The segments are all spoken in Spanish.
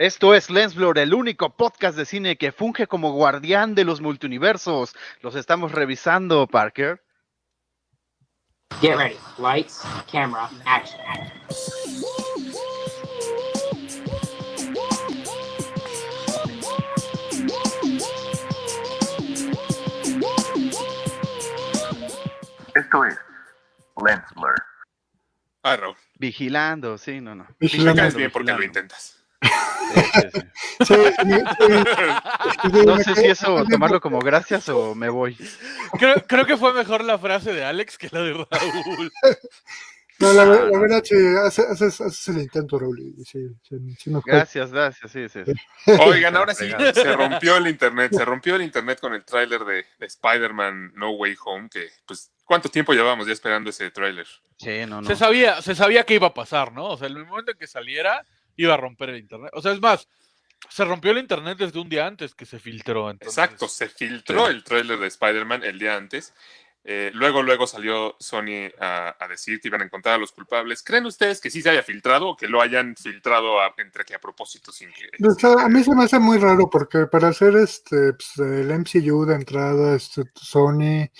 Esto es Lensblur, el único podcast de cine que funge como guardián de los multiversos. Los estamos revisando, Parker. Get ready. Lights, camera, action. Esto es Lensblur. Ah, Raúl. Vigilando, sí, no, no. Me Vigilando. caes bien porque lo vigilando. intentas. Sí, sí, sí. Sí, sí, sí. No sé si eso tomarlo como gracias o me voy. Creo, creo que fue mejor la frase de Alex que la de Raúl. No, la, Ah, la no. verdad, sí, haces, haces, haces el intento, Raúl. y Sí, sí, sí nos fue. Gracias, gracias, sí, sí. Oigan, ahora sí, se rompió el internet. Se rompió el internet con el tráiler de, de Spider-Man No Way Home. Que, pues, ¿cuánto tiempo llevábamos ya esperando ese tráiler? Sí, no, no. Se sabía, se sabía que iba a pasar, ¿no? O sea, en el momento en que saliera, iba a romper el internet. O sea, es más, se rompió el internet desde un día antes que se filtró. entonces- Exacto, se filtró Sí. el tráiler de Spider-Man el día antes. Eh, luego, luego salió Sony a, a decir que iban a encontrar a los culpables. ¿Creen ustedes que sí se haya filtrado o que lo hayan filtrado a- entre que a propósito sin que... O sea, a mí se me hace muy raro porque para hacer este pues, el MCU de entrada, este Sony,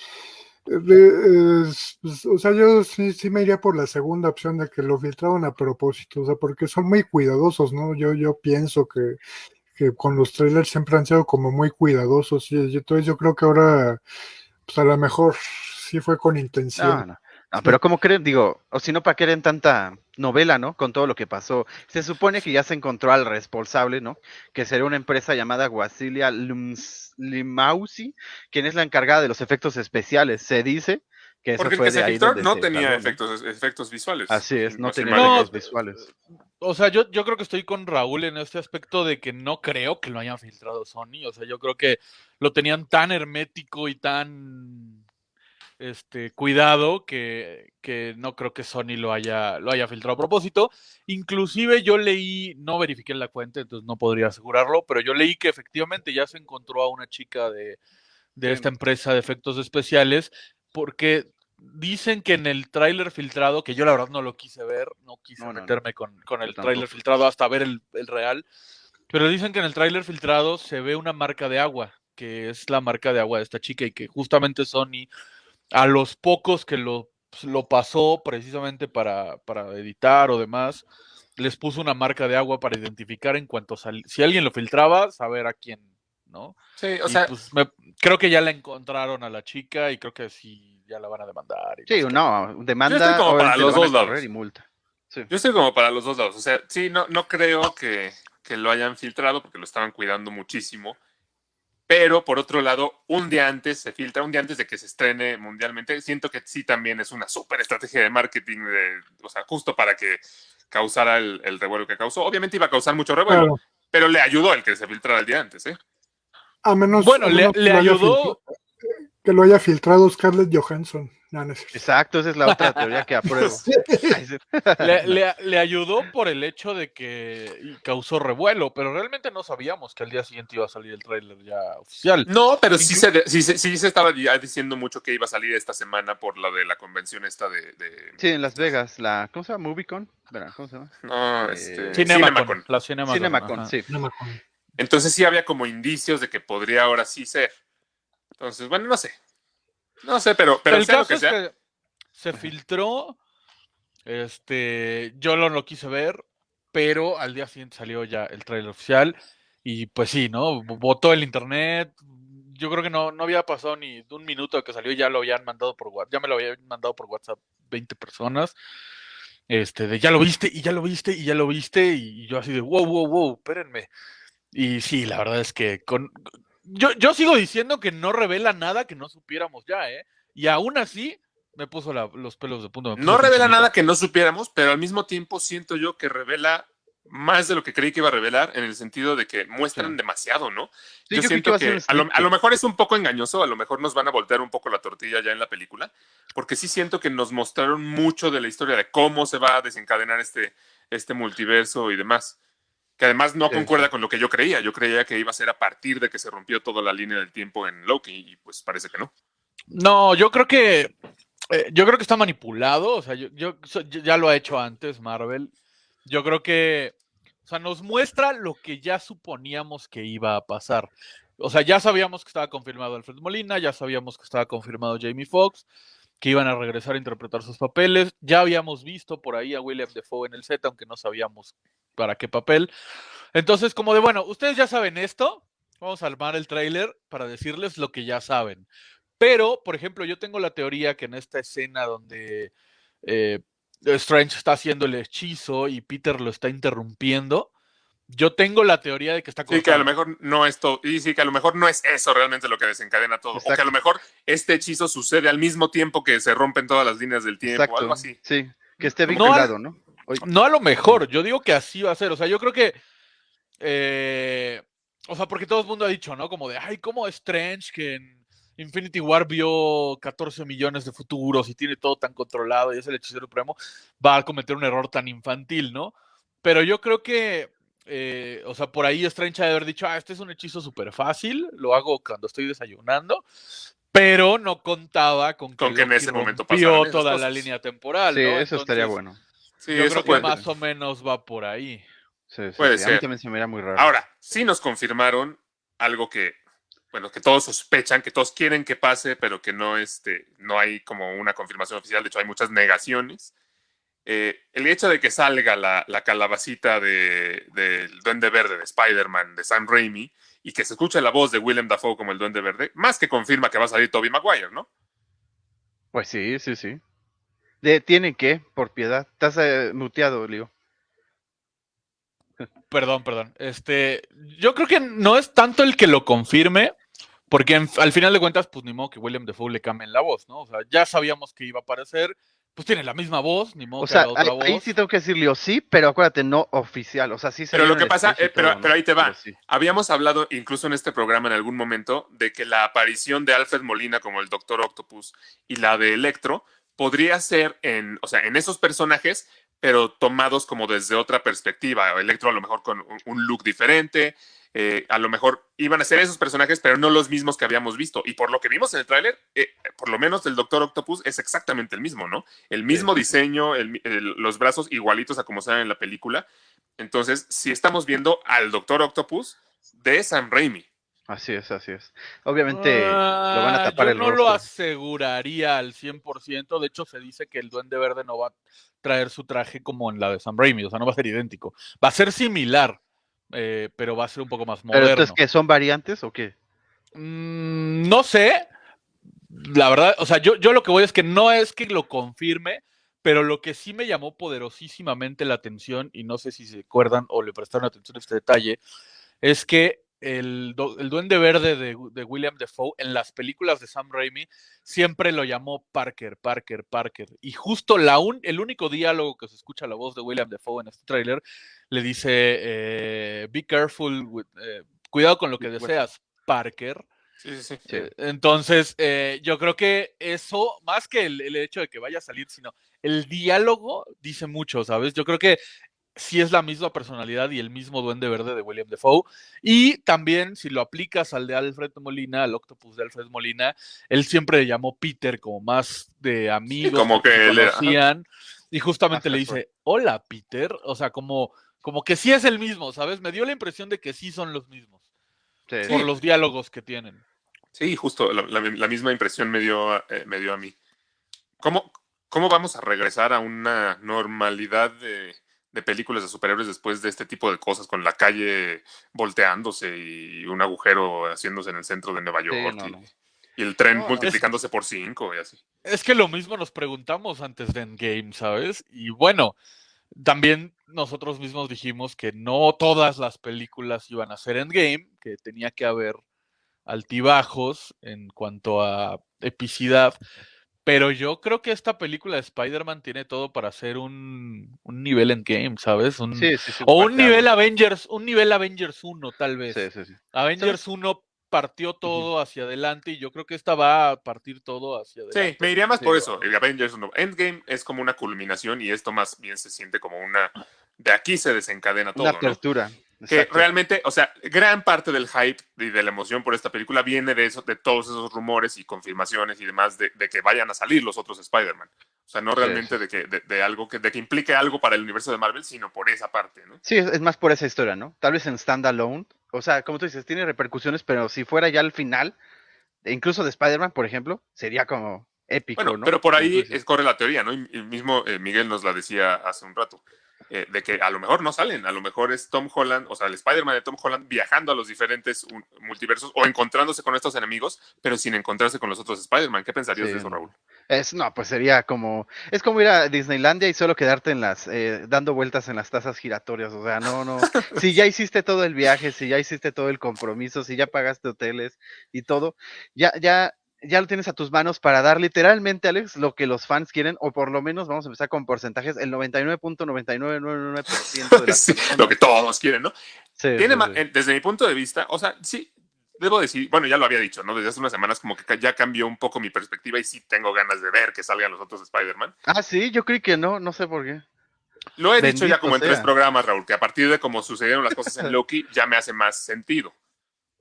eh, es- o sea, yo sí, sí me iría por la segunda opción de que lo filtraron a propósito, o sea, porque son muy cuidadosos, ¿no? Yo, yo pienso que, que con los trailers siempre han sido como muy cuidadosos y entonces yo creo que ahora, pues a lo mejor sí fue con intención. No, no. No, pero ¿cómo creen? Digo, o si no, ¿para qué quieren tanta novela, no? Con todo lo que pasó. Se supone que ya se encontró al responsable, ¿no? Que sería una empresa llamada Guasilia Lums- Limausi, quien es la encargada de los efectos especiales. Se dice que eso Porque el fue que de se ahí filtró donde no se tenía efectos, efectos visuales. Así es, no tenía No, efectos visuales. O sea, yo, yo creo que estoy con Raúl en este aspecto de que no creo que lo hayan filtrado Sony. O sea, yo creo que lo tenían tan hermético y tan este cuidado que, que no creo que Sony lo haya, lo haya filtrado a propósito. Inclusive yo leí, no verifiqué la cuenta, entonces no podría asegurarlo, pero yo leí que efectivamente ya se encontró a una chica de, de esta empresa de efectos especiales porque dicen que en el tráiler filtrado, que yo la verdad no lo quise ver, no quise No, no, no. meterme con, con el tráiler filtrado hasta ver el, el real, pero dicen que en el tráiler filtrado se ve una marca de agua, que es la marca de agua de esta chica y que justamente Sony, a los pocos que lo, pues, lo pasó precisamente para, para editar o demás, les puso una marca de agua para identificar en cuanto sal- si alguien lo filtraba, saber a quién, ¿no? Sí, o Y, sea, pues, me- creo que ya la encontraron a la chica y creo que sí, ya la van a demandar. y Sí, no demanda Yo estoy como para los dos lados. y multa. Sí. Yo estoy como para los dos lados. O sea, sí, no, no creo que, que lo hayan filtrado porque lo estaban cuidando muchísimo. Pero por otro lado, un día antes se filtra, un día antes de que se estrene mundialmente. Siento que sí también es una súper estrategia de marketing, de, o sea, justo para que causara el, el revuelo que causó. Obviamente iba a causar mucho revuelo, Claro. pero le ayudó el que se filtrara el día antes, ¿eh? A menos, Bueno, a le, menos que le lo haya ayudó. que lo haya filtrado Scarlett Johansson. No, no es cierto. Exacto, esa es la otra teoría que apruebo. Le, le- le ayudó por el hecho de que causó revuelo, pero realmente no sabíamos que al día siguiente iba a salir el tráiler ya oficial. No, pero sí se, sí, se- sí se estaba ya diciendo mucho que iba a salir esta semana por la de la convención esta de... de- Sí, en Las Vegas, la, ¿cómo se llama? Moviecon, Verá, ¿cómo se llama? no, Eh, este, Cinemacon, Cinemacon. la Cinemacon. Cinemacon, sí. Acuerdo. Entonces sí había como indicios de que podría ahora sí ser. Entonces, bueno, no sé. No sé, pero, pero el caso que es sea. que se filtró, este, yo no lo quise ver, pero al día siguiente salió ya el trailer oficial y pues sí, ¿no? Votó el internet. Yo creo que no, no había pasado ni un minuto que salió, ya lo habían mandado por WhatsApp, ya me lo habían mandado por WhatsApp 20 personas. Este, de ya lo viste, y ya lo viste, y ya lo viste, y yo así de wow, wow, wow, espérenme. Y sí, la verdad es que con, yo, yo sigo diciendo que no revela nada que no supiéramos ya, ¿eh? Y aún así me puso la- los pelos de punta. No revela nada que no supiéramos, pero al mismo tiempo siento yo que revela más de lo que creí que iba a revelar, en el sentido de que muestran Sí. demasiado, ¿no? Sí, yo siento que a que, lo, a lo mejor es un poco engañoso, a lo mejor nos van a voltear un poco la tortilla ya en la película, porque sí siento que nos mostraron mucho de la historia de cómo se va a desencadenar este, este multiverso y demás. Que además no concuerda con lo que yo creía. Yo creía que iba a ser a partir de que se rompió toda la línea del tiempo en Loki, y pues parece que no. No, yo creo que eh, yo creo que está manipulado. O sea, yo, yo- ya lo ha hecho antes Marvel. Yo creo que sea, nos muestra lo que ya suponíamos que iba a pasar. O sea, ya sabíamos que estaba confirmado Alfred Molina, ya sabíamos que estaba confirmado Jamie Foxx, que iban a regresar a interpretar sus papeles. Ya habíamos visto por ahí a William Defoe en el set, aunque no sabíamos para qué papel. Entonces, como de, bueno, ustedes ya saben esto, vamos a armar el tráiler para decirles lo que ya saben. Pero, por ejemplo, yo tengo la teoría que en esta escena donde eh, Strange está haciendo el hechizo y Peter lo está interrumpiendo, yo tengo la teoría de que está Sí, que a lo mejor no es todo, y sí, que a lo mejor no es eso realmente lo que desencadena todo. O que a Exacto. lo mejor este hechizo sucede al mismo tiempo que se rompen todas las líneas del tiempo, Exacto. algo así. Sí, que esté vinculado, ¿no? No a lo mejor, yo digo que así va a ser. O sea, yo creo que. eh, o sea, porque todo el mundo ha dicho, ¿no? Como de, ay, ¿cómo es Strange que en Infinity War vio 14 millones de futuros y tiene todo tan controlado y es el hechicero supremo? Va a cometer un error tan infantil, ¿no? Pero yo creo que. Eh, o sea, por ahí Strange ha de haber dicho, ah, este es un hechizo súper fácil, lo hago cuando estoy desayunando, pero no contaba con que, Con que en ese momento esas toda la línea temporal. sí, ¿no? eso estaría bueno. Sí, yo eso creo que puede. más o menos va por ahí. Sí, sí, Puede sí. A mí ser. también se me mira muy raro. Ahora, sí nos confirmaron algo que, bueno, que todos sospechan, que todos quieren que pase, pero que no, este, no hay como una confirmación oficial. De hecho, hay muchas negaciones. Eh, el hecho de que salga la, la calabacita de- del Duende Verde de Spider-Man, de Sam Raimi, y que se escuche la voz de Willem Dafoe como el Duende Verde, más que confirma que va a salir Tobey Maguire, ¿no? Pues sí, sí, sí. De, ¿Tienen que? Por piedad. Estás eh, muteado, Leo. Perdón, perdón. Este, yo creo que no es tanto el que lo confirme, porque en- al final de cuentas, pues ni modo que William Defoe le cambien la voz, ¿no? O sea, ya sabíamos que iba a aparecer, pues tiene la misma voz, ni modo O que sea, haga otra ahí, voz. ahí sí tengo que decir Leo, sí, pero acuérdate, no oficial. O sea, sí Pero lo que pasa, eh, pero- pero ahí te va. Sí. Habíamos hablado incluso en este programa en algún momento de que la aparición de Alfred Molina como el Doctor Octopus y la de Electro podría ser en, o sea, en esos personajes, pero tomados como desde otra perspectiva. Electro a lo mejor con un, un look diferente, eh, a lo mejor iban a ser esos personajes, pero no los mismos que habíamos visto. Y por lo que vimos en el tráiler, eh, por lo menos el Doctor Octopus es exactamente el mismo, ¿no? El mismo Sí, diseño, el mi- el- los brazos igualitos a como se ven en la película. Entonces, si estamos viendo al Doctor Octopus de Sam Raimi. Así es, así es. Obviamente lo van a Ah, tapar yo el no lo aseguraría al 100%. De hecho, se dice que el Duende Verde no va a traer su traje como en la de Sam Raimi. O sea, no va a ser idéntico. Va a ser similar, eh, pero va a ser un poco más Pero moderno. entonces, ¿qué? ¿Son variantes o qué? Mm, no sé. La verdad, o sea, yo, yo lo que voy es que no es que lo confirme, pero lo que sí me llamó poderosísimamente la atención, y no sé si se acuerdan o le prestaron atención a este detalle, es que el, do- el Duende Verde de, de William Defoe en las películas de Sam Raimi siempre lo llamó Parker, Parker, Parker. Y justo la un- el único diálogo que se escucha la voz de William Defoe en este tráiler le dice, eh, be careful, with- eh, cuidado con lo que deseas, Parker. Sí, sí, sí. Sí. Eh, Entonces, yo creo que eso, más que el, el hecho de que vaya a salir, sino el diálogo dice mucho, ¿sabes? Yo creo que sí es la misma personalidad y el mismo duende verde de William Defoe. Y también, si lo aplicas al de Alfred Molina, al octopus de Alfred Molina, él siempre le llamó Peter como más de amigos, como porque que ajá. conocían, y justamente Ajá, le dice, hola Peter, o sea, como, como que sí es el mismo, ¿sabes? Me dio la impresión de que sí son los mismos, Sí. por los diálogos que tienen. Sí, justo, la, la- la misma impresión me dio, eh, me dio a mí. ¿Cómo, ¿Cómo vamos a regresar a una normalidad de, de películas de superhéroes después de este tipo de cosas, con la calle volteándose y un agujero haciéndose en el centro de Nueva Sí, York no, y, no. y el tren No, es- multiplicándose por cinco y así? Es que lo mismo nos preguntamos antes de Endgame, ¿sabes? Y bueno, también nosotros mismos dijimos que no todas las películas iban a ser Endgame, que tenía que haber altibajos en cuanto a epicidad. Pero yo creo que esta película de Spider-Man tiene todo para ser un, un nivel Endgame, ¿sabes? Un- Sí, sí, sí, o un nivel. Avengers, un nivel Avengers 1, tal vez. Sí, sí, sí. Avengers 1 partió todo hacia adelante y yo creo que esta va a partir todo hacia adelante. Sí, me iría más Sí, por eso. El Avengers 1. Endgame es como una culminación y esto más bien se siente como una... De aquí se desencadena todo, Una ¿no? Que realmente, o sea, gran parte del hype y de la emoción por esta película viene de eso, de todos esos rumores y confirmaciones y demás de, de que vayan a salir los otros Spider-Man. O sea, no realmente de que de, de algo que de que implique algo para el universo de Marvel, sino por esa parte, ¿no? Sí, es, más por esa historia, ¿no? Tal vez en standalone. O sea, como tú dices, tiene repercusiones, pero si fuera ya al final, e incluso de Spider-Man, por ejemplo, sería como épico, Bueno, ¿no? pero por ahí es, corre la teoría, ¿no? Y, y mismo eh, Miguel nos la decía hace un rato, eh, de que a lo mejor no salen, a lo mejor es Tom Holland, o sea, el Spider-Man de Tom Holland viajando a los diferentes un- multiversos o encontrándose con estos enemigos, pero sin encontrarse con los otros Spider-Man. ¿Qué pensarías Sí, de eso. Raúl? Es, no, pues sería como, es como ir a Disneylandia y solo quedarte en las, eh, dando vueltas en las tazas giratorias, o sea, no, no, si ya hiciste todo el viaje, si ya hiciste todo el compromiso, si ya pagaste hoteles y todo, ya, ya, ya lo tienes a tus manos para dar literalmente, Alex, lo que los fans quieren, o por lo menos vamos a empezar con porcentajes, el 99.9999% de las Sí, lo que todos quieren, ¿no? Sí, Tiene sí, eh, desde mi punto de vista, o sea, sí, debo decir, bueno, ya lo había dicho, ¿no? Desde hace unas semanas como que ya cambió un poco mi perspectiva y sí tengo ganas de ver que salgan los otros Spider-Man. Ah, sí, yo creí que no, no sé por qué. Lo he dicho ya como en tres programas, Raúl, que a partir de cómo sucedieron las cosas en Loki ya me hace más sentido.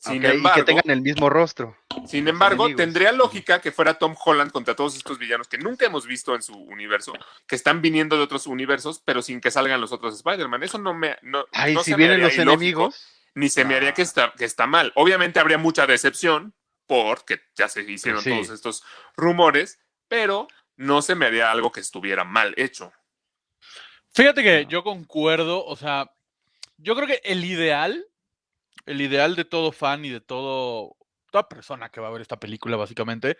Sin y embargo, que tengan el mismo rostro. sin embargo enemigos. tendría lógica que fuera Tom Holland contra todos estos villanos que nunca hemos visto en su universo, que están viniendo de otros universos, pero sin que salgan los otros Spider-Man. Eso no me. No, Ay, no si se vienen los ilógico, enemigos. Ni se me haría que está, que está mal. Obviamente habría mucha decepción, porque ya se hicieron Sí. todos estos rumores, pero no se me haría algo que estuviera mal hecho. Fíjate que yo concuerdo, o sea, yo creo que el ideal, el ideal de todo fan y de todo, toda persona que va a ver esta película, básicamente,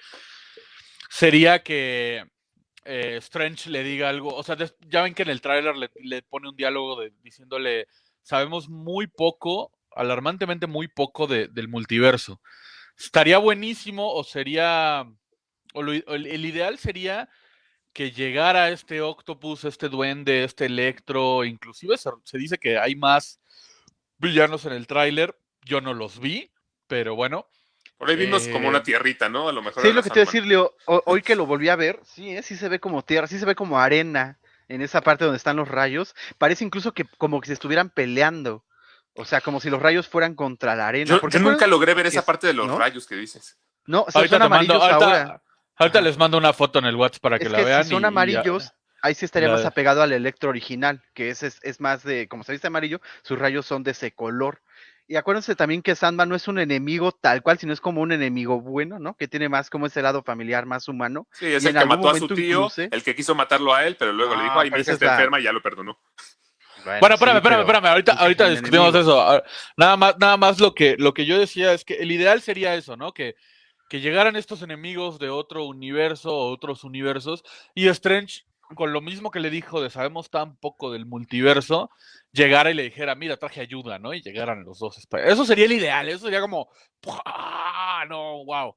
sería que eh, Strange le diga algo, o sea, ya ven que en el tráiler le, pone un diálogo diciéndole, sabemos muy poco, alarmantemente muy poco de- del multiverso. Estaría buenísimo o sería, o lo el- ideal sería que llegara este octopus, este duende, este electro, inclusive se dice que hay más villanos en el tráiler, yo no los vi, pero bueno, Por ahí vimos Eh, como una tierrita, ¿no? A lo mejor. Sí, lo que te iba a decir, Leo, ho- hoy que lo volví a ver, sí, ¿eh? sí se ve como tierra, sí se ve como arena en esa parte donde están los rayos. Parece incluso que como que se estuvieran peleando. O sea, como si los rayos fueran contra la arena. Yo, porque yo nunca logré ver esa es- parte de los ¿no? rayos que dices. No, o sea, ahorita son mando, amarillos ahorita, ahora. ahorita les mando una foto en el WhatsApp para que Es la que vean. si son y- y ya. amarillos, ahí sí estaría la- más apegado al electro original, que ese es, es más de, como se dice amarillo, sus rayos son de ese color. Y acuérdense también que Sandman no es un enemigo tal cual, sino es como un enemigo bueno, ¿no? Que tiene más como ese lado familiar, más humano. Sí, es Y el en que algún mató a su momento tío, incluso- el que quiso matarlo a él, pero luego le dijo, Ah, ay, mi hija está es enferma y ya lo perdonó. Bueno, espérame, sí, espérame, espérame. Ahorita, es ahorita discutimos enemigo. eso. Nada más, nada más lo que, lo que yo decía es que el ideal sería eso, ¿no? Que, que llegaran estos enemigos de otro universo o otros universos y Strange, con lo mismo que le dijo de sabemos tan poco del multiverso, llegara y le dijera, mira, traje ayuda, ¿no? Y llegaran los dos. Eso sería el ideal, eso sería como. No, wow.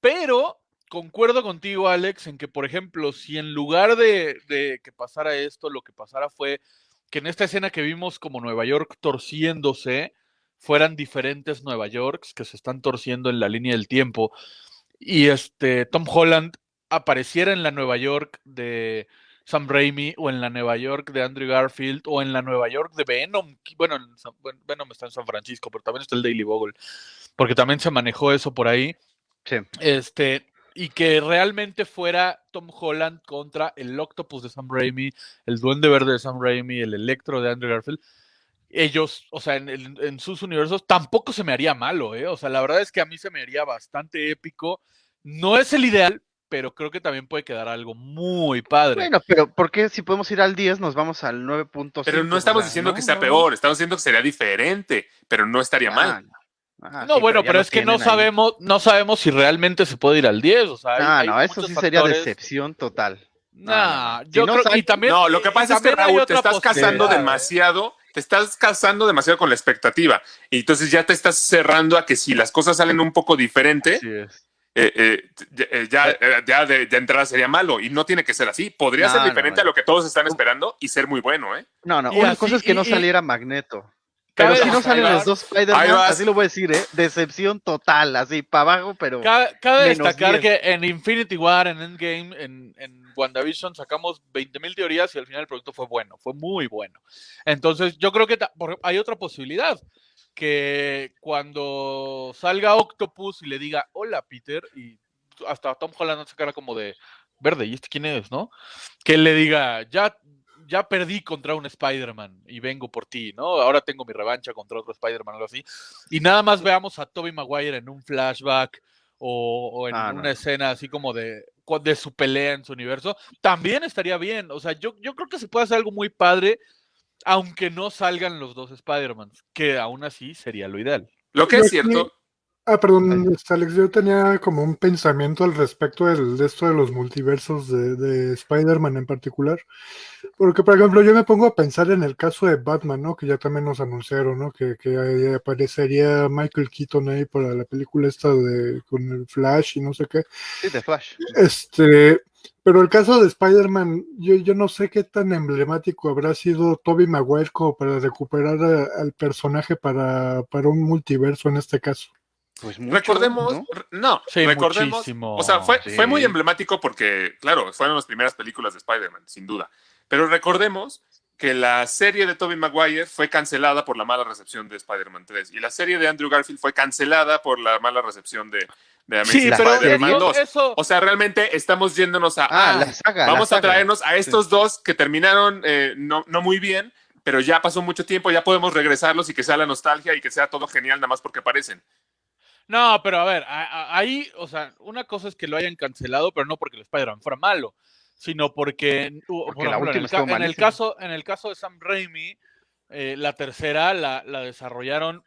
Pero concuerdo contigo, Alex, en que, por ejemplo, si en lugar de, de que pasara esto, lo que pasara fue que en esta escena que vimos como Nueva York torciéndose, fueran diferentes Nueva Yorks que se están torciendo en la línea del tiempo, y este Tom Holland apareciera en la Nueva York de Sam Raimi, o en la Nueva York de Andrew Garfield, o en la Nueva York de Venom. Bueno, en San- bueno, Venom está en San Francisco, pero también está el Daily Bugle, porque también se manejó eso por ahí. Sí. Este, y que realmente fuera Tom Holland contra el Octopus de Sam Raimi, el Duende Verde de Sam Raimi, el Electro de Andrew Garfield. Ellos, o sea, en, en sus universos, tampoco se me haría malo, ¿eh? O sea, la verdad es que a mí se me haría bastante épico. No es el ideal, pero creo que también puede quedar algo muy padre. Bueno, pero ¿por qué si podemos ir al 10 nos vamos al 9.5? Pero no estamos diciendo no, que sea no, peor, estamos diciendo que sería diferente, pero no estaría Ah, mal. no. Ah, no, sí, bueno, pero es que no ahí. sabemos, no sabemos si realmente se puede ir al 10. O sea, hay- Ah, hay no, eso sí sería decepción total. Nah, yo Si no creo sale- y también. No, lo que pasa es que Raúl, te estás casando demasiado, te estás casando demasiado con la expectativa. Y entonces ya te estás cerrando a que si las cosas salen un poco diferente, Así es. Eh, eh, ya, eh, ya, eh, ya de, de entrada sería malo. Y no tiene que ser así. Podría No, ser diferente no. a lo que todos están esperando y ser muy bueno, ¿eh? No, no, Y una así- cosa es que no y- saliera Magneto. Cabe Pero si no salen los dos Spider-Man, así lo voy a decir, ¿eh? Decepción total, así, para abajo, pero... Cabe, cabe destacar 10. que en Infinity War, en Endgame, en, en WandaVision sacamos 20.000 teorías y al final el producto fue bueno, fue muy bueno. Entonces yo creo que hay otra posibilidad, que cuando salga Octopus y le diga, hola Peter, y hasta Tom Holland se cara como de, verde, ¿y este quién es, no? Que él le diga, ya, ya perdí contra un Spider-Man y vengo por ti, ¿no? Ahora tengo mi revancha contra otro Spider-Man, algo así. Y nada más veamos a Tobey Maguire en un flashback o, o en Ah, una no. escena así como de, de su pelea en su universo, también estaría bien. O sea, yo, yo creo que se puede hacer algo muy padre, aunque no salgan los dos Spider-Mans, que aún así sería lo ideal. Lo que Yo es aquí- cierto, Ah, perdón, este, Alex, yo tenía como un pensamiento al respecto del, de esto de los multiversos de, de Spider-Man en particular. Porque, por ejemplo, yo me pongo a pensar en el caso de Batman, ¿no? Que ya también nos anunciaron, ¿no? Que, que aparecería Michael Keaton ahí para la película esta de con el Flash y no sé qué. Sí, de Flash. Este, pero el caso de Spider-Man, yo, yo no sé qué tan emblemático habrá sido Tobey Maguire como para recuperar a- al personaje para, para un multiverso en este caso. Pues mucho, recordemos, ¿no? re- no, Sí, recordemos, muchísimo. o sea, fue, Sí. fue muy emblemático porque, claro, fueron las primeras películas de Spider-Man, sin duda. Pero recordemos que la serie de Tobey Maguire fue cancelada por la mala recepción de Spider-Man 3 y la serie de Andrew Garfield fue cancelada por la mala recepción de, de Amazing Sí, Spider-Man eso, 2. eso- O sea, realmente estamos yéndonos a, Ah, ah, la saga. la vamos a saga. traernos a estos dos que terminaron eh, no, no muy bien, pero ya pasó mucho tiempo, ya podemos regresarlos y que sea la nostalgia y que sea todo genial nada más porque aparecen. No, pero a ver, a- a- ahí, o sea, una cosa es que lo hayan cancelado, pero no porque el Spider-Man fuera malo, sino porque, u- Porque por la ejemplo, en, el, en caso, en el caso de Sam Raimi, eh, la tercera la, la desarrollaron,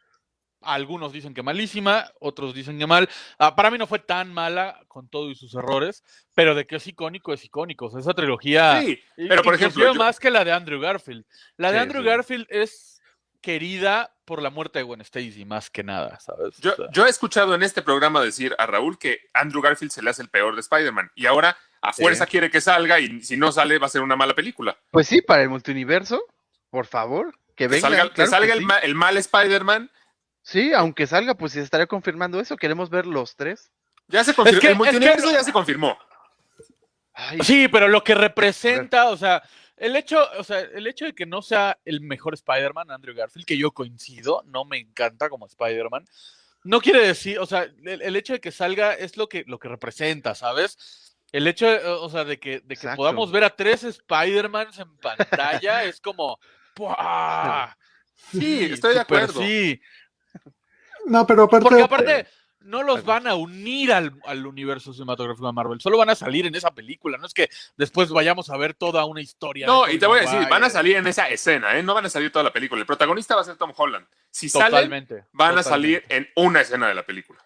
algunos dicen que malísima, otros dicen que mal. Ah, para mí no fue tan mala con todo y sus errores, pero de que es icónico, es icónico. O sea, esa trilogía, Sí, pero por ejemplo, yo- más que la de Andrew Garfield. La de Sí, Andrew sí. Garfield es querida por la muerte de Gwen Stacy, más que nada, ¿sabes? Yo, O sea, yo he escuchado en este programa decir a Raúl que Andrew Garfield se le hace el peor de Spider-Man y ahora a fuerza Sí. quiere que salga y si no sale va a ser una mala película. Pues sí, para el multiverso, por favor, que Que venga. salga, que salga que el, sí. ma- el mal Spider-Man. Sí, aunque salga, pues se estaría confirmando eso. Queremos ver los tres. Ya se confirmó. que- el es multiverso que- ya se confirmó. Ay, Sí, pero lo que representa, o sea, el hecho, o sea, el hecho de que no sea el mejor Spider-Man, Andrew Garfield, que yo coincido, no me encanta como Spider-Man, no quiere decir, o sea, el, el hecho de que salga es lo que, lo que representa, ¿sabes? El hecho, de, o sea, de que, de que podamos ver a tres Spider-Mans en pantalla es como, ¡buah! Sí, estoy de acuerdo. Sí, No, pero aparte, porque aparte no los van a unir al, al universo cinematográfico de Marvel, solo van a salir en esa película, no es que después vayamos a ver toda una historia. No, y te voy a decir, van a salir en esa escena, ¿eh? no van a salir toda la película. El protagonista va a ser Tom Holland. Si salen, Totalmente. van a salir en una escena de la película.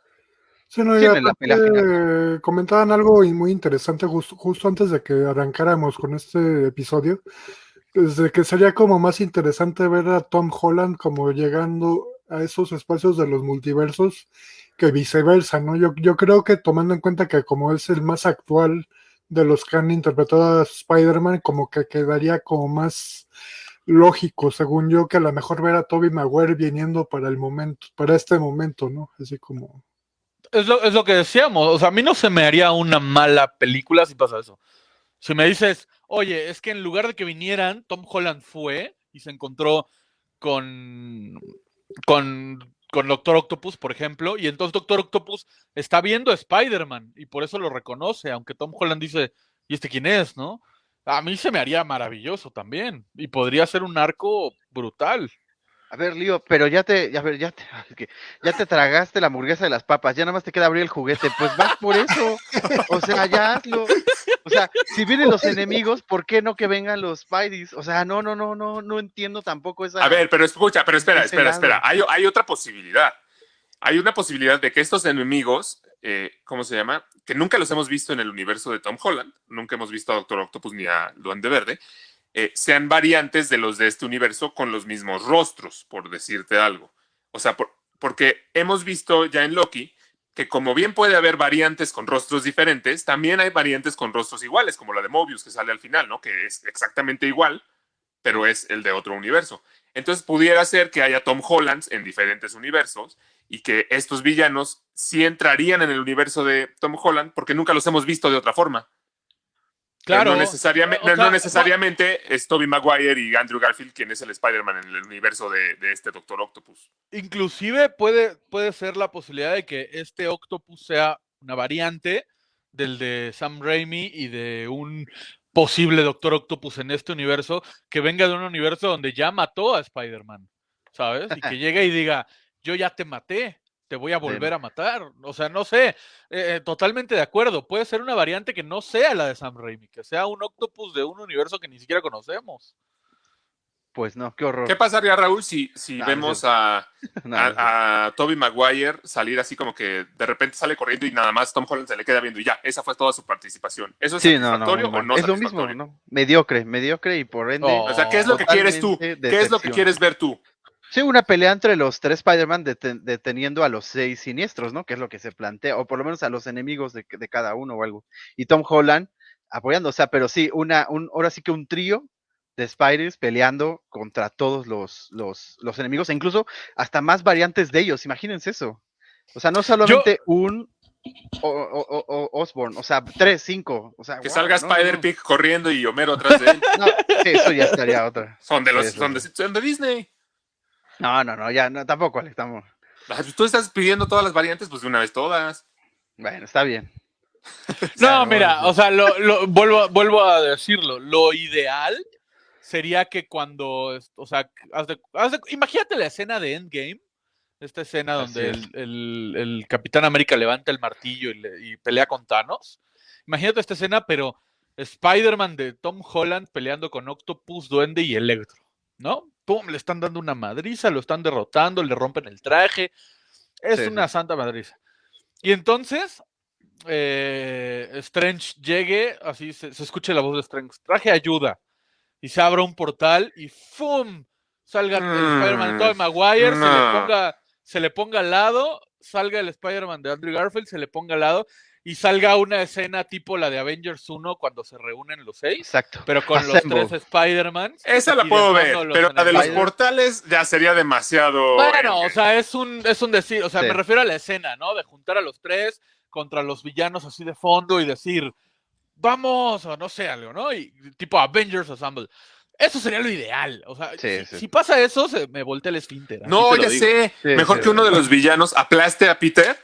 Sí, no, y Sí, en la aparte, pelea eh, comentaban algo y muy interesante justo, justo antes de que arrancáramos con este episodio, desde que sería como más interesante ver a Tom Holland como llegando a esos espacios de los multiversos que viceversa, ¿no? Yo, yo creo que tomando en cuenta que como es el más actual de los que han interpretado a Spider-Man, como que quedaría como más lógico, según yo, que a lo mejor ver a Tobey Maguire viniendo para el momento, para este momento, ¿no? Así como... Es lo, es lo que decíamos. O sea, a mí no se me haría una mala película si pasa eso. Si me dices, oye, es que en lugar de que vinieran, Tom Holland fue y se encontró con, con, con Doctor Octopus, por ejemplo, y entonces Doctor Octopus está viendo a Spider-Man y por eso lo reconoce, aunque Tom Holland dice, ¿y este quién es, no? A mí se me haría maravilloso también y podría ser un arco brutal. A ver, Lío, pero ya te, a ver, ya te, ya te tragaste la hamburguesa de las papas, ya nada más te queda abrir el juguete, pues vas por eso, o sea, ya hazlo. O sea, si vienen los enemigos, ¿por qué no que vengan los Spideys? O sea, no, no, no, no, no entiendo tampoco esa. A ver, pero escucha, pero espera, espera, espera. Hay, hay otra posibilidad. Hay una posibilidad de que estos enemigos, eh, ¿cómo se llama? Que nunca los hemos visto en el universo de Tom Holland, nunca hemos visto a Doctor Octopus ni a Duende Verde, eh, sean variantes de los de este universo con los mismos rostros, por decirte algo. O sea, por- porque hemos visto ya en Loki que como bien puede haber variantes con rostros diferentes, también hay variantes con rostros iguales, como la de Mobius que sale al final, ¿no? Que es exactamente igual, pero es el de otro universo. Entonces pudiera ser que haya Tom Hollands en diferentes universos y que estos villanos sí entrarían en el universo de Tom Holland porque nunca los hemos visto de otra forma. Claro. no, necesariamente, o no, no sea, necesariamente es Tobey Maguire y Andrew Garfield quien es el Spider-Man en el universo de, de este Doctor Octopus. Inclusive puede, puede ser la posibilidad de que este Octopus sea una variante del de Sam Raimi y de un posible Doctor Octopus en este universo que venga de un universo donde ya mató a Spider-Man, ¿sabes? Y que llegue y diga, yo ya te maté, te voy a volver a matar. O sea, no sé, eh, totalmente de acuerdo. Puede ser una variante que no sea la de Sam Raimi, que sea un Octopus de un universo que ni siquiera conocemos. Pues no, qué horror. ¿Qué pasaría, Raúl, si, si No, vemos no. a, No, a, a Toby Maguire salir así como que de repente sale corriendo y nada más Tom Holland se le queda viendo y ya, esa fue toda su participación. ¿Eso es Sí, no, no, satisfactorio o no es lo mismo? ¿no? Mediocre, mediocre y por ende. Oh. O sea, ¿qué es lo que quieres tú? ¿Qué es lo que quieres ver tú? Sí, una pelea entre los tres Spider-Man deten- deteniendo a los seis siniestros, ¿no? Que es lo que se plantea, o por lo menos a los enemigos de, de cada uno o algo. Y Tom Holland apoyando, o sea, pero sí, una, un, ahora sí que un trío de Spiders peleando contra todos los, los, los enemigos, e incluso hasta más variantes de ellos, imagínense eso. O sea, no solamente un o, o- o- Osborn, o sea, tres, cinco, o sea, Que wow, salga no, no, Spider-Pig corriendo y Homero atrás de él. No, sí, eso ya estaría otra. Son de los Eso son de, sí. son de Disney. No, no, no, ya, no, tampoco, Alex, estamos. Ah, Tú estás pidiendo todas las variantes, pues de una vez todas. Bueno, está bien. No, no, mira, o sea, lo, lo- vuelvo, vuelvo a decirlo. Lo ideal sería que cuando, o sea, haz de- haz de- imagínate la escena de Endgame, esta escena donde el, el- el Capitán América levanta el martillo y, le- y pelea con Thanos. Imagínate esta escena, pero Spider-Man de Tom Holland peleando con Octopus, Duende y Electro, ¿no? Pum, le están dando una madriza, lo están derrotando, le rompen el traje. Es Sí, una sí. santa madriza. Y entonces, eh, Strange llegue, así se, se escuche la voz de Strange, traje ayuda, y se abra un portal y ¡fum! Salga el Mm, Spider-Man de Tobey Maguire, se, le ponga, se le ponga al lado, salga el Spider-Man de Andrew Garfield, se le ponga al lado, y salga una escena tipo la de Avengers 1 cuando se reúnen los seis, Exacto. pero con Assemble. los tres Spider-Man. Esa la puedo ver, pero la de los portales ya sería demasiado. Bueno, o eh, sea, es un, es un decir, o sea, Sí. me refiero a la escena, ¿no? De juntar a los tres contra los villanos así de fondo y decir, vamos, o no sé, algo, ¿no? Y tipo Avengers Assemble. Eso sería lo ideal. O sea, Sí, si, sí. si pasa eso, se me voltea el esfínter. No, ya digo. sé. Sí, Mejor sí, que uno de los villanos aplaste a Peter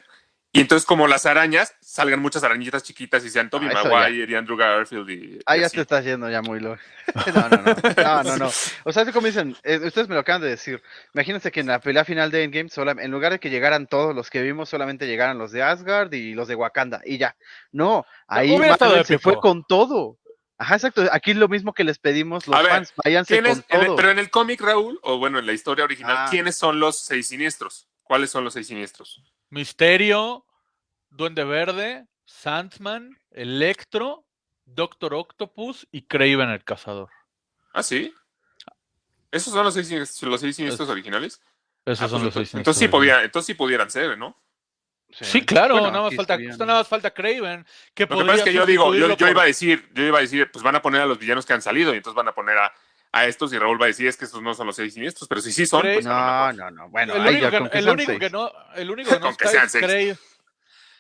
y entonces como las arañas salgan muchas arañitas chiquitas y sean Tobey Ah, Maguire y Andrew Garfield y, Ah, y ya así. te estás yendo ya muy loco. No, no, no. No, no, no. O sea, es como dicen, eh, ustedes me lo acaban de decir. Imagínense que en la pelea final de Endgame, sola- en lugar de que llegaran todos los que vimos, solamente llegaran los de Asgard y los de Wakanda. Y ya. No, ahí Marvel se fue con todo. Ajá, exacto. Aquí es lo mismo que les pedimos los A ver, fans. Váyanse ¿Quién es- con en el- todo. pero en el cómic, Raúl, o bueno, en la historia original, Ah. ¿quiénes son los seis siniestros? ¿Cuáles son los seis siniestros? Misterio, Duende Verde, Sandman, Electro, Doctor Octopus y Craven el Cazador. ¿Ah, sí? ¿Esos son los seis, siniestros- los seis siniestros originales? Esos Ah, son pues los seis. entonces, entonces sí siniestros. podía, entonces sí pudieran ser, ¿no? Sí, claro, Bueno, nada, más falta, nada más falta Craven. Que Lo que pasa es que yo digo, yo, iba a decir, yo iba a decir, pues van a poner a los villanos que han salido y entonces van a poner a, a estos y Raúl va a decir es que estos no son los seis siniestros, pero si sí son, pues No, no, no. Bueno, el ahí único, ya que, con que el único que no, el único que no Con que está sean es. Craven.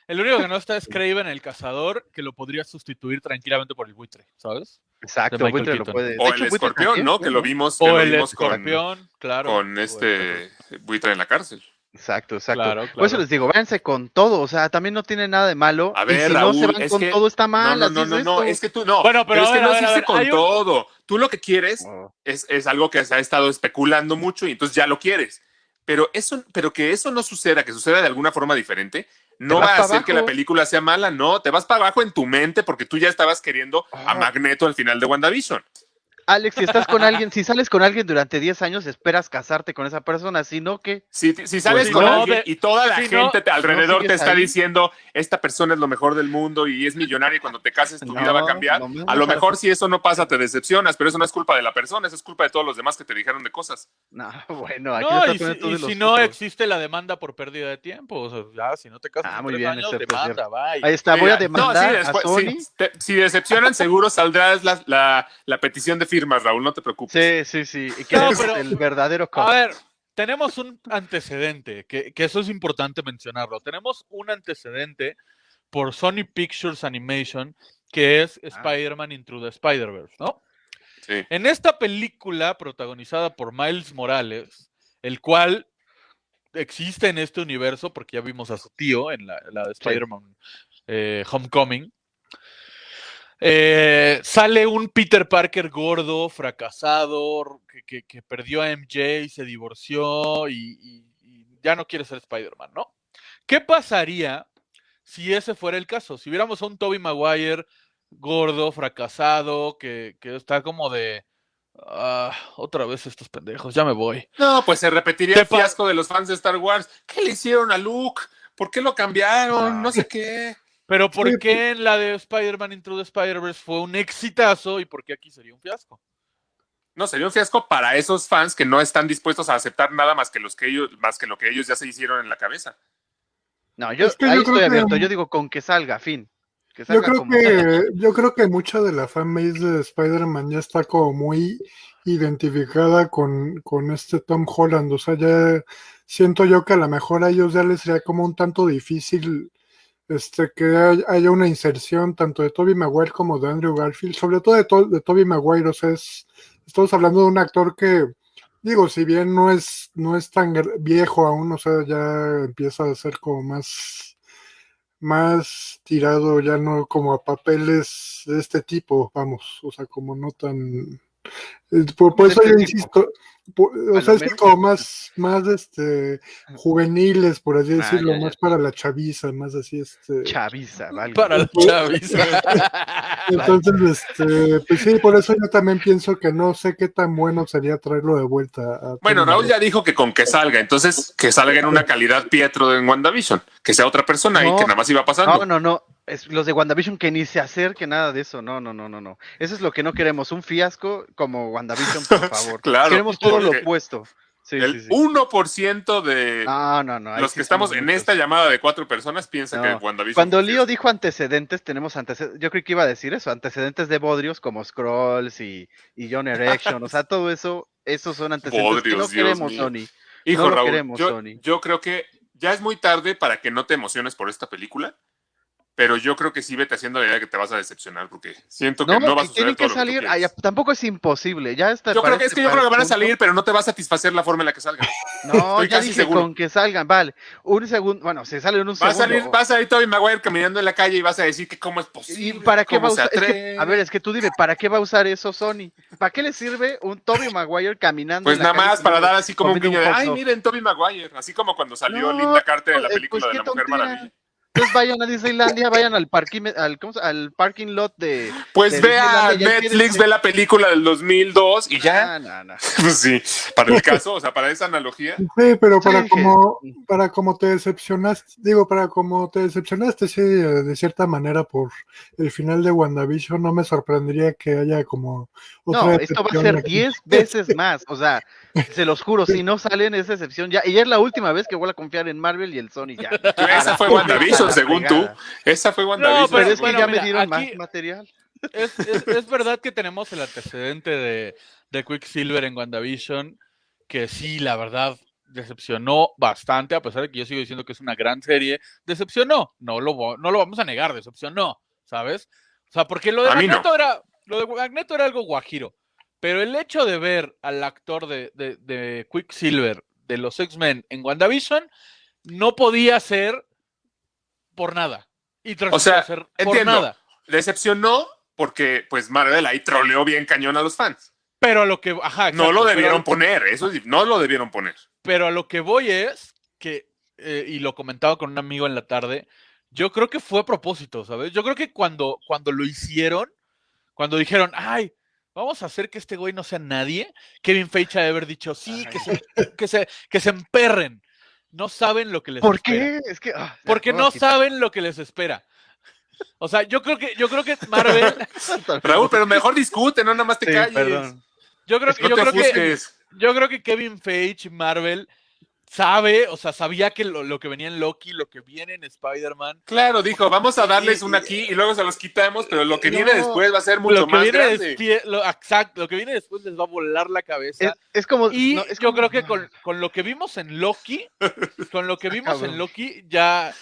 El único que no está es Craven el cazador, que lo podría sustituir tranquilamente por el buitre, ¿sabes? Exacto, Michael buitre lo puede. de O hecho, el escorpión, también, ¿no? Que lo vimos, que O lo el vimos con, escorpión, claro. con o el este buitre en la cárcel. Exacto, exacto. Claro, Por eso claro. les digo, váyanse con todo, o sea, también no tiene nada de malo. A y ver, si no se van con que- todo está No, mal. no, no, no, no, esto. es que tú no. Bueno, pero pero, a es que no a ver, a existe ver, con un- todo. Tú lo que quieres Oh, es, es algo que se ha estado especulando mucho y entonces ya lo quieres. Pero eso, pero que eso no suceda, que suceda de alguna forma diferente, no va a hacer que la película sea mala, no, te vas para abajo en tu mente porque tú ya estabas queriendo a. Magneto al final de WandaVision. Alex, si estás con alguien, si sales con alguien durante 10 años, esperas casarte con esa persona, si no que Si, si sales Pues con no, alguien y toda la si gente te- alrededor te está ahí. diciendo, esta persona es lo mejor del mundo y es millonaria y cuando te cases tu No, vida va a cambiar, a lo mejor si eso no pasa te decepcionas, pero eso no es culpa de la persona, eso es culpa de todos los demás que te dijeron de cosas. no, bueno, aquí y si, y si no existe la demanda por pérdida de tiempo, o sea, ya, si no te casas Ah, muy bien, años, eso es demanda, bye. Ahí está, voy a demandar sí, a Sony. te- si decepcionan, seguro saldrás la, la- la petición de firmas, Raúl, no te preocupes. Sí, sí, sí. Que No, es pero- el verdadero A costo. ver, tenemos un antecedente, que, que eso es importante mencionarlo. Tenemos un antecedente por Sony Pictures Animation, que es Ah. Spider-Man Into the Spider-Verse, ¿no? Sí. En esta película protagonizada por Miles Morales, el cual existe en este universo, porque ya vimos a su tío en la, la de Spider-Man eh, Homecoming, Eh, sale un Peter Parker gordo, fracasado, que, que- que perdió a MJ y se divorció y, y- y ya no quiere ser Spider-Man, ¿no? ¿Qué pasaría si ese fuera el caso? Si viéramos a un Tobey Maguire gordo, fracasado, que, que está como de... "Ah, otra vez estos pendejos, ya me voy. No, pues se repetiría el fiasco de los fans de Star Wars. ¿Qué le hicieron a Luke? ¿Por qué lo cambiaron? Ah. No sé qué. Pero ¿por Sí, qué en la de Spider-Man Into the Spider-Verse fue un exitazo y por qué aquí sería un fiasco? No, sería un fiasco para esos fans que no están dispuestos a aceptar nada más que los que ellos, más que lo que ellos ya se hicieron en la cabeza. No, yo Es que ahí yo creo estoy que- abierto. Yo digo con que salga, fin. Que Yo creo como que, yo creo que mucha de la fanbase de Spider-Man ya está como muy identificada con, con este Tom Holland. O sea, ya siento yo que a lo mejor a ellos ya les sería como un tanto difícil este que hay- haya una inserción tanto de Toby Maguire como de Andrew Garfield, sobre todo de, to- Toby Maguire. O sea, es, estamos hablando de un actor que, digo, si bien no es, no es tan viejo aún, o sea, ya empieza a ser como más más tirado ya no como a papeles de este tipo, vamos, o sea, como no tan... Por, por ¿De eso yo insisto, por- o ¿A sea, es que como más, más este, juveniles, por así Ah, decirlo, ya, ya. más para la chaviza, más así, este... chaviza, ¿vale? Para la chaviza. Entonces, este, pues sí, por eso yo también pienso que no sé qué tan bueno sería traerlo de vuelta. a Bueno, Raúl ya dijo que con que salga, entonces que salga en una calidad Pietro en WandaVision, que sea otra persona y que nada más iba pasando. No, no, no. Es los de WandaVision que ni se acerque nada de eso. No, no, no, no, no. Eso es lo que no queremos. Un fiasco como WandaVision, por favor. Claro, Queremos todo lo opuesto. Sí, el sí, sí. 1% de No, no, no. ahí los que estamos en muchos. esta llamada de cuatro personas piensan que WandaVision. Cuando fiasco. dijo antecedentes, tenemos antecedentes. Yo creí que iba a decir eso, antecedentes de Bodrios como Scrolls y, y John Erection. o sea, todo eso, esos son antecedentes que no Dios queremos, mío. Sony. Hijo Raúl, queremos, yo, Sony. yo creo que ya es muy tarde para que no te emociones por esta película, pero yo creo que sí vete haciendo la idea que te vas a decepcionar porque siento que No, no, va a suceder tienen que todo lo salir. ay, tampoco es imposible. Ya está. Yo creo que es este- que yo creo que van a salir, pero no te va a satisfacer la forma en la que salgan. No, Estoy ya casi dije seguro. con que salgan, vale. Un segundo, bueno, se sale en un Va a segundo. salir, va a salir Tobey Maguire caminando en la calle y vas a decir que cómo es ¿Y posible. para qué va a usar? es que- atreve. a ver, es que tú dime, ¿para qué va a usar eso Sony? ¿Para qué le sirve un Tobey Maguire caminando? Pues en la nada calle más para dar así como un guiño de, ay, dog"? miren, Tobey Maguire, así como cuando salió No, Linda Carter en la película pues de la Mujer. Maravilla. Entonces vayan a Disneylandia, vayan al parking, al, ¿cómo se- al parking lot de. Pues de ve a Disneylandia, ya Netflix, ve la película del 2002 y ya. Ah, no, no. Pues sí, para el caso, o sea, para esa analogía. Sí, pero para Sí, como, que- para como te decepcionaste, digo, para como te decepcionaste, sí, eh, de cierta manera por el final de WandaVision, no me sorprendería que haya como otra No, esto va a ser aquí. 10 veces más. O sea, se los juro, si no salen es excepción ya. Y ya es la última vez que voy a confiar en Marvel y el Sony ya. Esa fue A según tú. Esa fue No, WandaVision. Pero es que Bueno, ya mira, me dieron aquí- más material. Es, es- es verdad que tenemos el antecedente de, de Quicksilver en WandaVision, que sí, la verdad, decepcionó bastante, a pesar de que yo sigo diciendo que es una gran serie. Decepcionó, no lo, no lo vamos a negar, decepcionó, ¿sabes? O sea, porque lo de no. Magneto era, lo de Magneto era algo guajiro, pero el hecho de ver al actor de, de, de Quicksilver de los X-Men en WandaVision no podía ser por nada. Y O sea, por entiendo. nada. Decepcionó porque, pues, Marvel ahí troleó bien cañón a los fans. Pero a lo que, ajá, No lo debieron poner, eso sí, no lo debieron poner. Pero a lo que voy es que, eh, y lo comentaba con un amigo en la tarde, yo creo que fue a propósito, ¿sabes? Yo creo que cuando, cuando lo hicieron, cuando dijeron, ay, vamos a hacer que este güey no sea nadie, Kevin Feige ha de haber dicho, sí, que se, que se, que se emperren. No saben lo que les ¿Por espera. qué? Es que. ah, Porque no saben lo que les espera. O sea, yo creo que, yo creo que Marvel, Raúl, pero mejor discute, no nada más te Sí, calles. perdón. yo creo que, yo creo que. Yo creo que Kevin Feige, Marvel, sabe, o sea, sabía que lo, lo que venía en Loki, lo que viene en Spider-Man, Claro, dijo, vamos a darles una aquí y luego se los quitamos, pero lo que No, viene después va a ser mucho lo que más viene grande. lo, exacto, lo que viene después les va a volar la cabeza. Es, es como. y no, es yo como- creo que con, con lo que vimos en Loki, con lo que vimos en. Loki, ya,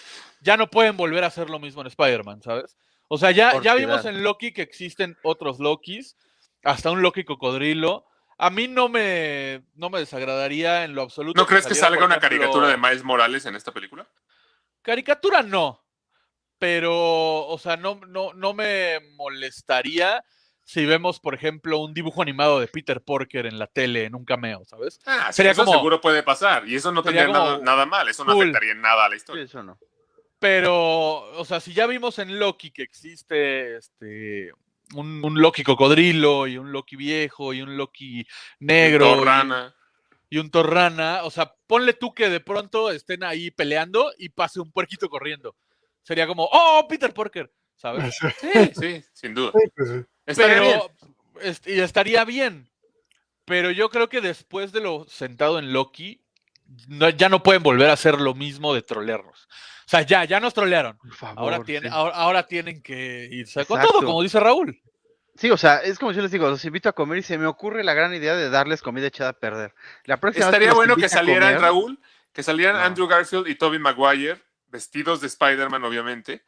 ya no pueden volver a hacer lo mismo en Spider-Man, ¿sabes? O sea, ya, Por ya vimos en Loki que existen otros Lokis, hasta un Loki cocodrilo. A mí no me, no me desagradaría en lo absoluto. ¿No crees que salga una ejemplo, caricatura de Miles Morales en esta película? Caricatura no. pero, o sea, no, no, no me molestaría si vemos, por ejemplo, un dibujo animado de Peter Porker en la tele, en un cameo, ¿sabes? Ah, sí, Sería eso como- seguro puede pasar. Y eso no tendría nada, como nada mal. Eso no cool. afectaría en nada a la Sí, historia. eso no. Pero, o sea, si ya vimos en Loki que existe este un, un Loki cocodrilo y un Loki viejo y un Loki negro y- un Torrana, o sea, ponle tú que de pronto estén ahí peleando y pase un puerquito corriendo. Sería como, oh, Peter Porker, ¿sabes? Sí, sí, sin duda. Sí, pues, sí. Estaría bien. Pero, est- y estaría bien. Pero yo creo que después de lo sentado en Loki, no- ya no pueden volver a hacer lo mismo de trolearnos. O sea, ya, ya nos trolearon. Por favor. Ahora, tiene, sí. ahora, ahora tienen que irse con todo, como dice Raúl. Sí, o sea, es como yo les digo, los invito a comer y se me ocurre la gran idea de darles comida echada a perder. La próxima vez Estaría bueno que salieran, comer- Raúl, que salieran No. Andrew Garfield y Tobey Maguire vestidos de Spider-Man, obviamente,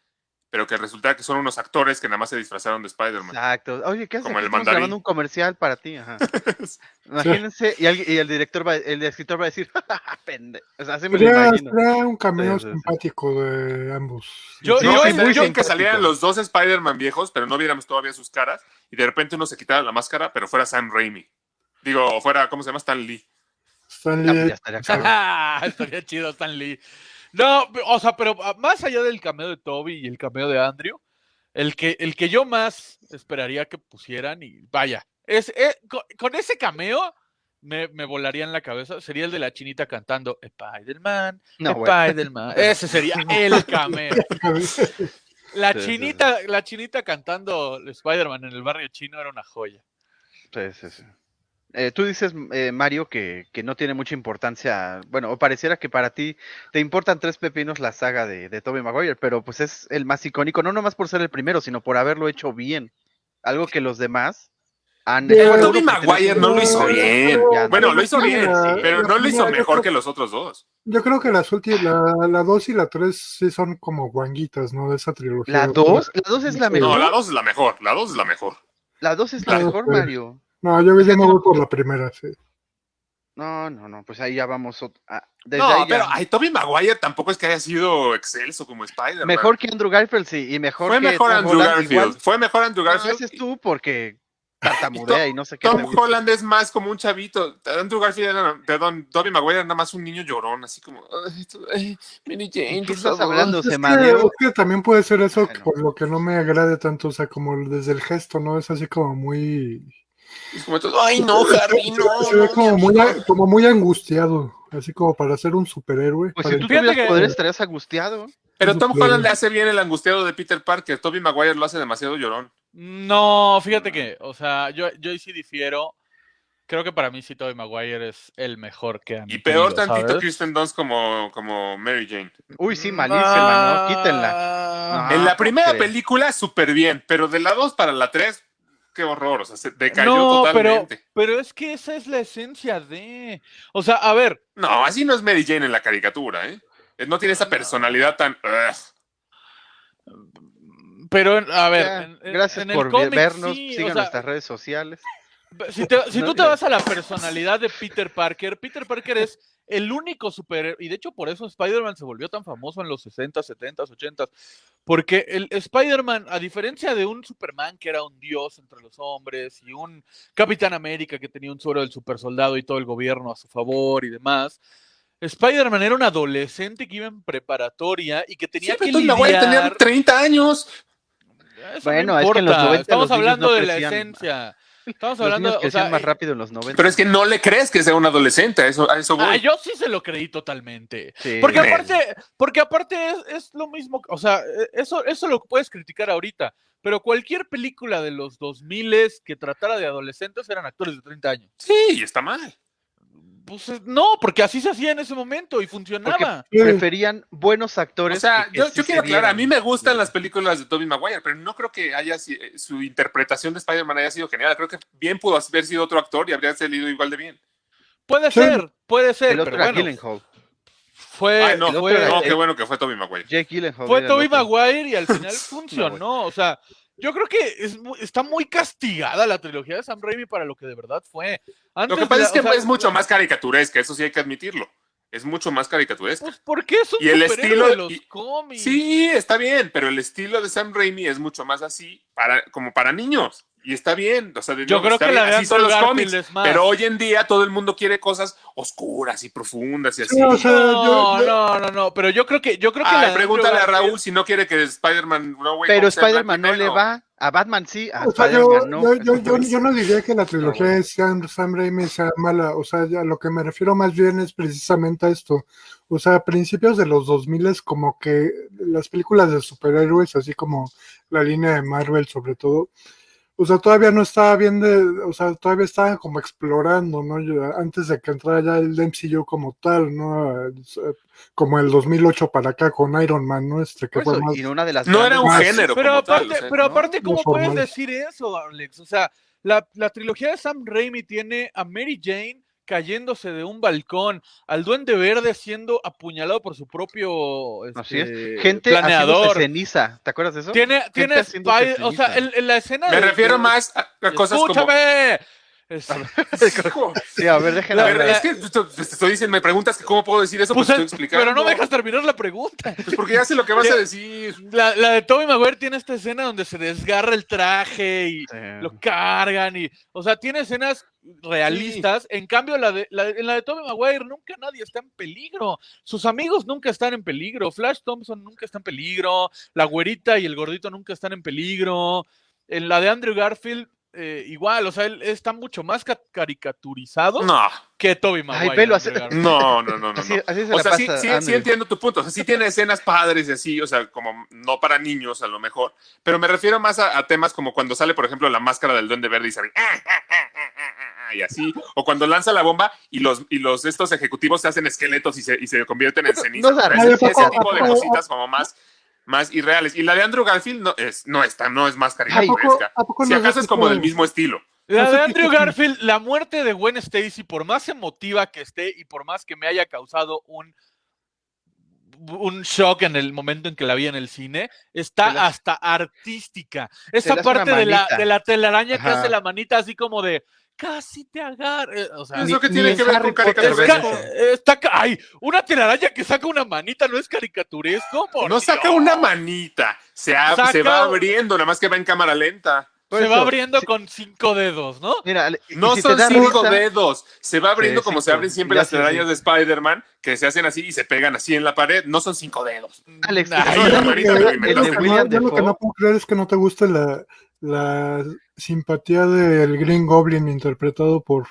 pero que resultara que son unos actores que nada más se disfrazaron de Spider-Man. Exacto. Oye, ¿qué haces? Como el Estamos mandarín. grabando un comercial para ti. Ajá. Imagínense, y, alguien- y el director va, el escritor va a decir, pende. O sea, así me lo Sería, imagino. un cameo Sí, sí, sí. simpático de ambos. Yo- No, yo- que estaría yo- salieran los dos Spider-Man viejos, pero no viéramos todavía sus caras, y de repente uno se quitara la máscara, pero fuera Sam Raimi. Digo, fuera, ¿cómo se llama? Stan Lee. Stan Ah, Lee, pues ya estaría cabrón. Estaría chido Stan Lee. No, o sea, pero ah, más allá del cameo de Toby y el cameo de Andrew, el que, el que yo más esperaría que pusieran, y vaya, es, eh, con, con ese cameo me, me volaría en la cabeza, sería el de la chinita cantando Spider-Man, No. Spider-Man. Ese sería el cameo. La Sí, sí, sí. chinita, la chinita cantando Spider-Man en el barrio chino era una joya. Sí, sí, sí. Eh, tú dices, eh, Mario, que, que no tiene mucha importancia, bueno, o pareciera que para ti te importan tres pepinos la saga de, de Tobey Maguire, pero pues es el más icónico, no nomás por ser el primero, sino por haberlo hecho bien. Algo que los demás han bueno, Tobey Maguire no lo hizo bien. Ya, Bueno, no. lo hizo bien, Sí, pero no lo hizo mejor creo- que los otros dos. Yo creo que las últimas, la, la 2 y la 3 sí son como guanguitas, ¿no? De esa trilogía. La 2, la 2 es la mejor. No, la dos es la mejor. La dos es la mejor. La 2 es la Ah, mejor. Mario. No, yo, yo me voy por la primera, sí. No, no, no, pues ahí ya vamos. ah, desde No, ahí ya- pero ay, Tobey Maguire tampoco es que haya sido excelso como Spider-Man. Mejor que Andrew Garfield, sí, y mejor Fue que mejor Tom Andrew Holland, Garfield. igual. Fue mejor Andrew No, Garfield. ese es tú porque tartamudea y no sé qué. Tom. Holland es más como un chavito. Andrew Garfield era, perdón, Tobey Maguire era nada más un niño llorón, así como, "Ay, esto- ay, Mary Jane, ¿Qué estás favor". hablando? Es Se que, mareó. es que también puede ser eso Bueno. por lo que no me agrade tanto, o sea, como desde el gesto, ¿no? Es así como muy... Es como todo, ay no, Harry, no. Se ve no, como muy, amigo". como muy angustiado, así como para ser un superhéroe. Pues si tú Fíjate tuvieras que- poderes estarías angustiado. Pero Tom Holland le hace bien el angustiado de Peter Parker. Tobey Maguire lo hace demasiado llorón. No, fíjate que, o sea, yo, yo sí difiero. Creo que para mí sí Tobey Maguire es el mejor que han Y peor tenido, tantito ¿sabes? Kristen Dunst como, como Mary Jane. Uy, sí, malísima, ¿no? Quítenla. Ah, No. en la ¿cómo primera película, súper bien. Pero de la 2 para la 3, qué horror. O sea, se decayó no, totalmente. pero es que esa es la esencia de. O sea, a ver, No, así no es Mary Jane en la caricatura, ¿eh? No tiene esa personalidad tan. ugh. pero a ver. Ya, en- en- gracias en el por cómic vernos. sí, o sigan sea, nuestras redes sociales. Si, te- si No, tú te vas a la personalidad de Peter Parker, Peter Parker es el único superhéroe, y de hecho por eso Spider-Man se volvió tan famoso en los 60, 70, 80, porque el Spider-Man, a diferencia de un Superman que era un dios entre los hombres, y un Capitán América que tenía un suero del supersoldado y todo el gobierno a su favor y demás, Spider-Man era un adolescente que iba en preparatoria y que tenía Sí, que lidiar... 30 años. Eso Bueno, no es que en los importa, 90 estamos los hablando no de la esencia. Estamos hablando, niños o sea, más rápido en los 90. Pero es que no le crees que sea un adolescente. A eso, a eso voy. Ah, yo sí se lo creí totalmente. Sí. Porque aparte, porque aparte es, es lo mismo, o sea, eh, eso, eso lo puedes criticar ahorita, pero cualquier película de los 2000 que tratara de adolescentes eran actores de 30 años. Sí, está mal. Pues no, porque así se hacía en ese momento y funcionaba. Preferían buenos actores. O sea, que- que yo, sí quiero aclarar, a mí me gustan las películas de Tobey Maguire, pero no creo que haya eh, su interpretación de Spider-Man haya sido genial. Creo que bien pudo haber sido otro actor y habría salido igual de bien. Puede Sí. ser, puede ser, El otro pero era bueno, Gyllenhaal. fue, Ay, no, fue, no, qué bueno que fue Tobey Maguire. Jake Gyllenhaal. fue Tobey. Maguire y al final funcionó. o sea, yo creo que es está muy castigada la trilogía de Sam Raimi para lo que de verdad fue. Lo que pasa es que o sea, es mucho más caricaturesca, eso sí hay que admitirlo. es mucho más caricaturesca. Pues porque es un Y el estilo- de los y- cómics. Sí, está bien, pero el estilo de Sam Raimi es mucho más así, para, como para niños. Y está bien. O sea, de Yo nuevo, creo que bien, la así son los cómics. es más. Pero hoy en día todo el mundo quiere cosas oscuras y profundas y así. Sí, o sea, No, yo- yo- no, no, no, pero yo creo que yo creo que Ay, la pregúntale a Raúl si no quiere que Spider-Man No Way Pero Spider-Man no le va. A Batman sí, a O sea, yo, Spider-Man no. yo, yo, yo- yo no diría que la trilogía de Sam, Sam Raimi sea mala, o sea, ya lo que me refiero más bien es precisamente a esto. O sea, a principios de los 2000 es como que las películas de superhéroes, así como la línea de Marvel sobre todo, o sea, todavía no estaba bien de, o sea, todavía estaban como explorando, ¿no? Yo- Antes de que entrara ya el MCU como tal, ¿no? Como el 2008 para acá con Iron Man, ¿no? Este que fue más... y una de las No era un Más- género. Pero como tal, aparte, o sea, pero ¿no? aparte, ¿cómo No puedes decir eso, Alex? O sea, la, la trilogía de Sam Raimi tiene a Mary Jane cayéndose de un balcón, al Duende Verde siendo apuñalado por su propio Así es. este, Gente planeador. ceniza. ¿Te acuerdas de eso? Tiene, tiene o sea, en, en la escena Me de- refiero de- más a, cosas como. Es- Sí, a ver, a es que te estoy diciendo, me preguntas que cómo puedo decir eso, pues, pues, estoy es- explicando. pero no me dejas terminar la pregunta. Pues porque ya sé lo que vas a decir. La, la de Tobey Maguire tiene esta escena donde se desgarra el traje y Sí. lo cargan y, o sea, tiene escenas realistas. En cambio, la de, la, en la de Tobey Maguire nunca nadie está en peligro. Sus amigos nunca están en peligro. Flash Thompson nunca está en peligro. La güerita y el gordito nunca están en peligro. En la de Andrew Garfield, eh, igual, o sea, él está mucho más ca- caricaturizado No, que Tobey Maguire. Garfield. no, no, no, no. Así, no. así se O sea, sí, pasa sí, sí entiendo tu punto. O sea, sí tiene escenas padres y así, o sea, como no para niños a lo mejor. Pero me refiero más a, a temas como cuando sale, por ejemplo, la máscara del Duende Verde y se ve, y así. O cuando lanza la bomba y los, y los estos ejecutivos se hacen esqueletos y se, y se convierten en ceniza. no Ese- risa, ese, ¿a poco- tipo de cositas como más, más irreales. Y la de Andrew Garfield no es, no está, no es más ¿A poco, caricaturesca. Si acaso es como del mismo estilo. La de Andrew Garfield, la muerte de Gwen Stacy, por más emotiva que esté y por más que me haya causado un, un shock en el momento en que la vi en el cine, está hasta artística. Esa parte de la, de la telaraña que hace la manita así como de casi te agarra. O sea, ¿Eso que tiene en que ver Harry con es ca- caricaturesco? eso. está ca- ay, una telaraña que saca una manita no es caricaturesco. Por No saca una manita, se, Saca- se va abriendo, nada más que va en cámara lenta. Por Se va abriendo con cinco dedos, ¿no? Mira, No si son cinco risa- dedos, se va abriendo como se abren siempre las telarañas sí. de Spider-Man, que se hacen así y se pegan así en la pared. No son cinco dedos. Alex, Ay, no, no- yo lo que no puedo creer es que no te guste la, la simpatía del Green Goblin interpretado por,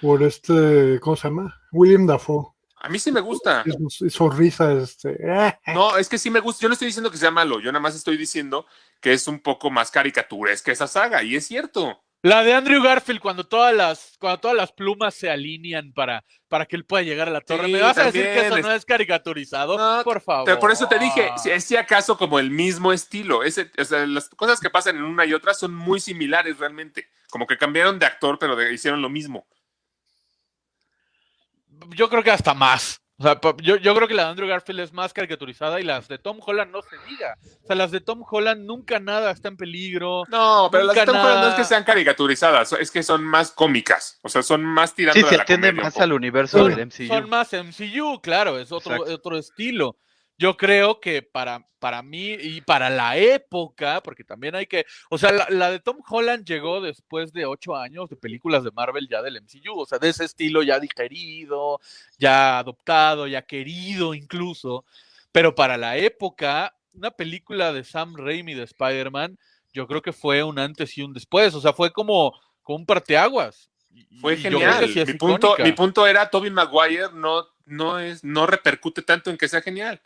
por este, ¿cómo se llama? William Dafoe. A mí sí me gusta. Y su, y su risa, este. No, es que sí me gusta. Yo no estoy diciendo que sea malo, yo nada más estoy diciendo que es un poco más caricaturesca esa saga, y es cierto. La de Andrew Garfield cuando todas las cuando todas las plumas se alinean para para que él pueda llegar a la torre. Sí, ¿Me vas a decir que eso es- no es caricaturizado? No, Por favor. Por eso te dije, si es si acaso como el mismo estilo. Ese, o sea, las cosas que pasan en una y otra son muy similares realmente. Como que cambiaron de actor, pero de- hicieron lo mismo. Yo creo que hasta más. O sea, yo, yo creo que la de Andrew Garfield es más caricaturizada y las de Tom Holland no se diga. O sea, las de Tom Holland nunca nada está en peligro. No, pero las de Tom Holland no es que sean caricaturizadas, es que son más cómicas. O sea, son más tirando Sí, de se la atiende comedia un más al universo Son, del MCU. son más MCU, claro, es otro, Exacto. otro estilo. Yo creo que para, para mí y para la época, porque también hay que, o sea, la, la de Tom Holland llegó después de ocho años de películas de Marvel ya del MCU, o sea, de ese estilo ya digerido, ya adoptado, ya querido incluso, pero para la época, una película de Sam Raimi de Spider-Man, yo creo que fue un antes y un después, o sea, fue como, como un parteaguas. Fue genial. sí mi, punto, mi punto era, Tobey Maguire no, no, es, no repercute tanto en que sea genial.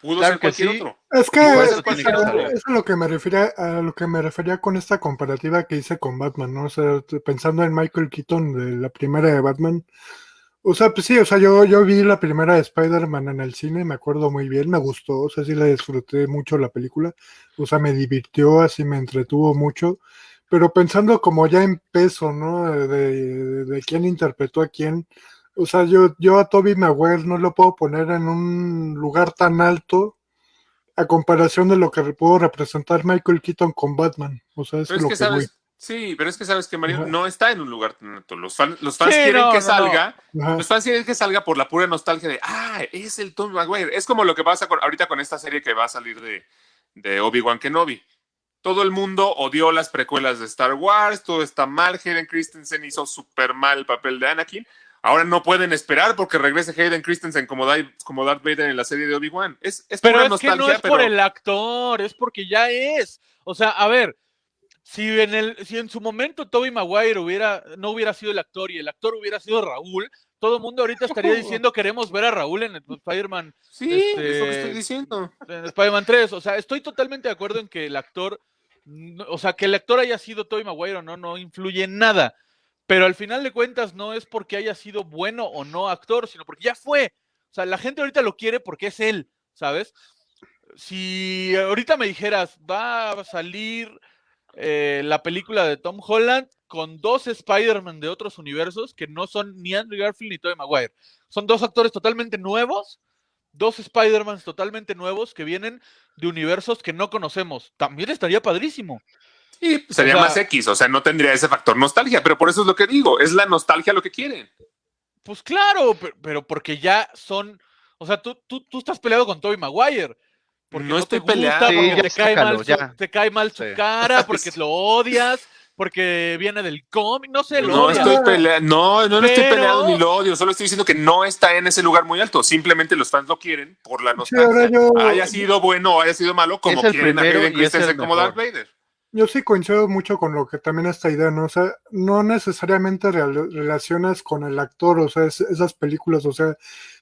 Pudo Claro ser que cualquier sí. otro. Es que es, eso tiene es- que saber. es a lo que me refería a lo que me refería con esta comparativa que hice con Batman, ¿no? O sea, pensando en Michael Keaton de la primera de Batman. O sea, pues sí, o sea, yo, yo vi la primera de Spider-Man en el cine, me acuerdo muy bien, me gustó, o sea, sí la disfruté mucho la película, o sea, me divirtió, así me entretuvo mucho, pero pensando como ya en peso, ¿no? De, de, de quién interpretó a quién, o sea, yo, yo a Toby Maguire no lo puedo poner en un lugar tan alto a comparación de lo que pudo representar Michael Keaton con Batman. O sea, Pero es es lo que que voy. sabes, Sí, pero es que sabes que Mario no está en un lugar tan alto. Los, fan- los fans Sí, quieren no, que no, salga, los fans quieren que salga por la pura nostalgia de, ah, es el Tom Maguire. Es como lo que pasa con, ahorita con esta serie que va a salir de, de Obi-Wan Kenobi. Todo el mundo odió las precuelas de Star Wars, todo está mal. Hayden Christensen hizo súper mal el papel de Anakin. Ahora no pueden esperar porque regrese Hayden Christensen como, como Darth Vader en la serie de Obi-Wan. Es, es Pero es que no es pero por el actor, es porque ya es. O sea, a ver, si en el, si en su momento Toby Maguire hubiera, no hubiera sido el actor y el actor hubiera sido Raúl, todo el mundo ahorita estaría diciendo queremos ver a Raúl en Spider-Man, sí, este- es lo que estoy diciendo. en Spider-Man 3. O sea, estoy totalmente de acuerdo en que el actor, o sea, que el actor haya sido Toby Maguire o no, no influye en nada. Pero al final de cuentas no es porque haya sido bueno o no actor, sino porque ya fue. O sea, la gente ahorita lo quiere porque es él, ¿sabes? Si ahorita me dijeras, va a salir eh, la película de Tom Holland con dos Spider-Man de otros universos que no son ni Andrew Garfield ni Tobey Maguire. Son dos actores totalmente nuevos, dos Spider-Mans totalmente nuevos que vienen de universos que no conocemos. También estaría padrísimo. Y pues, sería O sea- más X, o sea, no tendría ese factor nostalgia, pero por eso es lo que digo, es la nostalgia lo que quieren. Pues claro, pe- pero, porque ya son, o sea, tú, tú, tú estás peleado con Tobey Maguire. Porque No no, estoy te gusta, peleado. porque Sí, ya te, cae mal su, ya. te cae mal su Sí. cara, porque lo odias, porque viene del cómic, no sé, lo No odias. estoy peleando, no, no, no estoy Pero- peleado ni lo odio, solo estoy diciendo que no está en ese lugar muy alto, simplemente los fans lo quieren por la Sí, nostalgia. yo- Haya sido bueno o haya sido malo, como quieren a primero Hayden Christensen como Darth. Vader. Yo sí coincido mucho con lo que también esta idea, ¿no? O sea, no necesariamente real- relacionas con el actor, o sea, es- esas películas, o sea,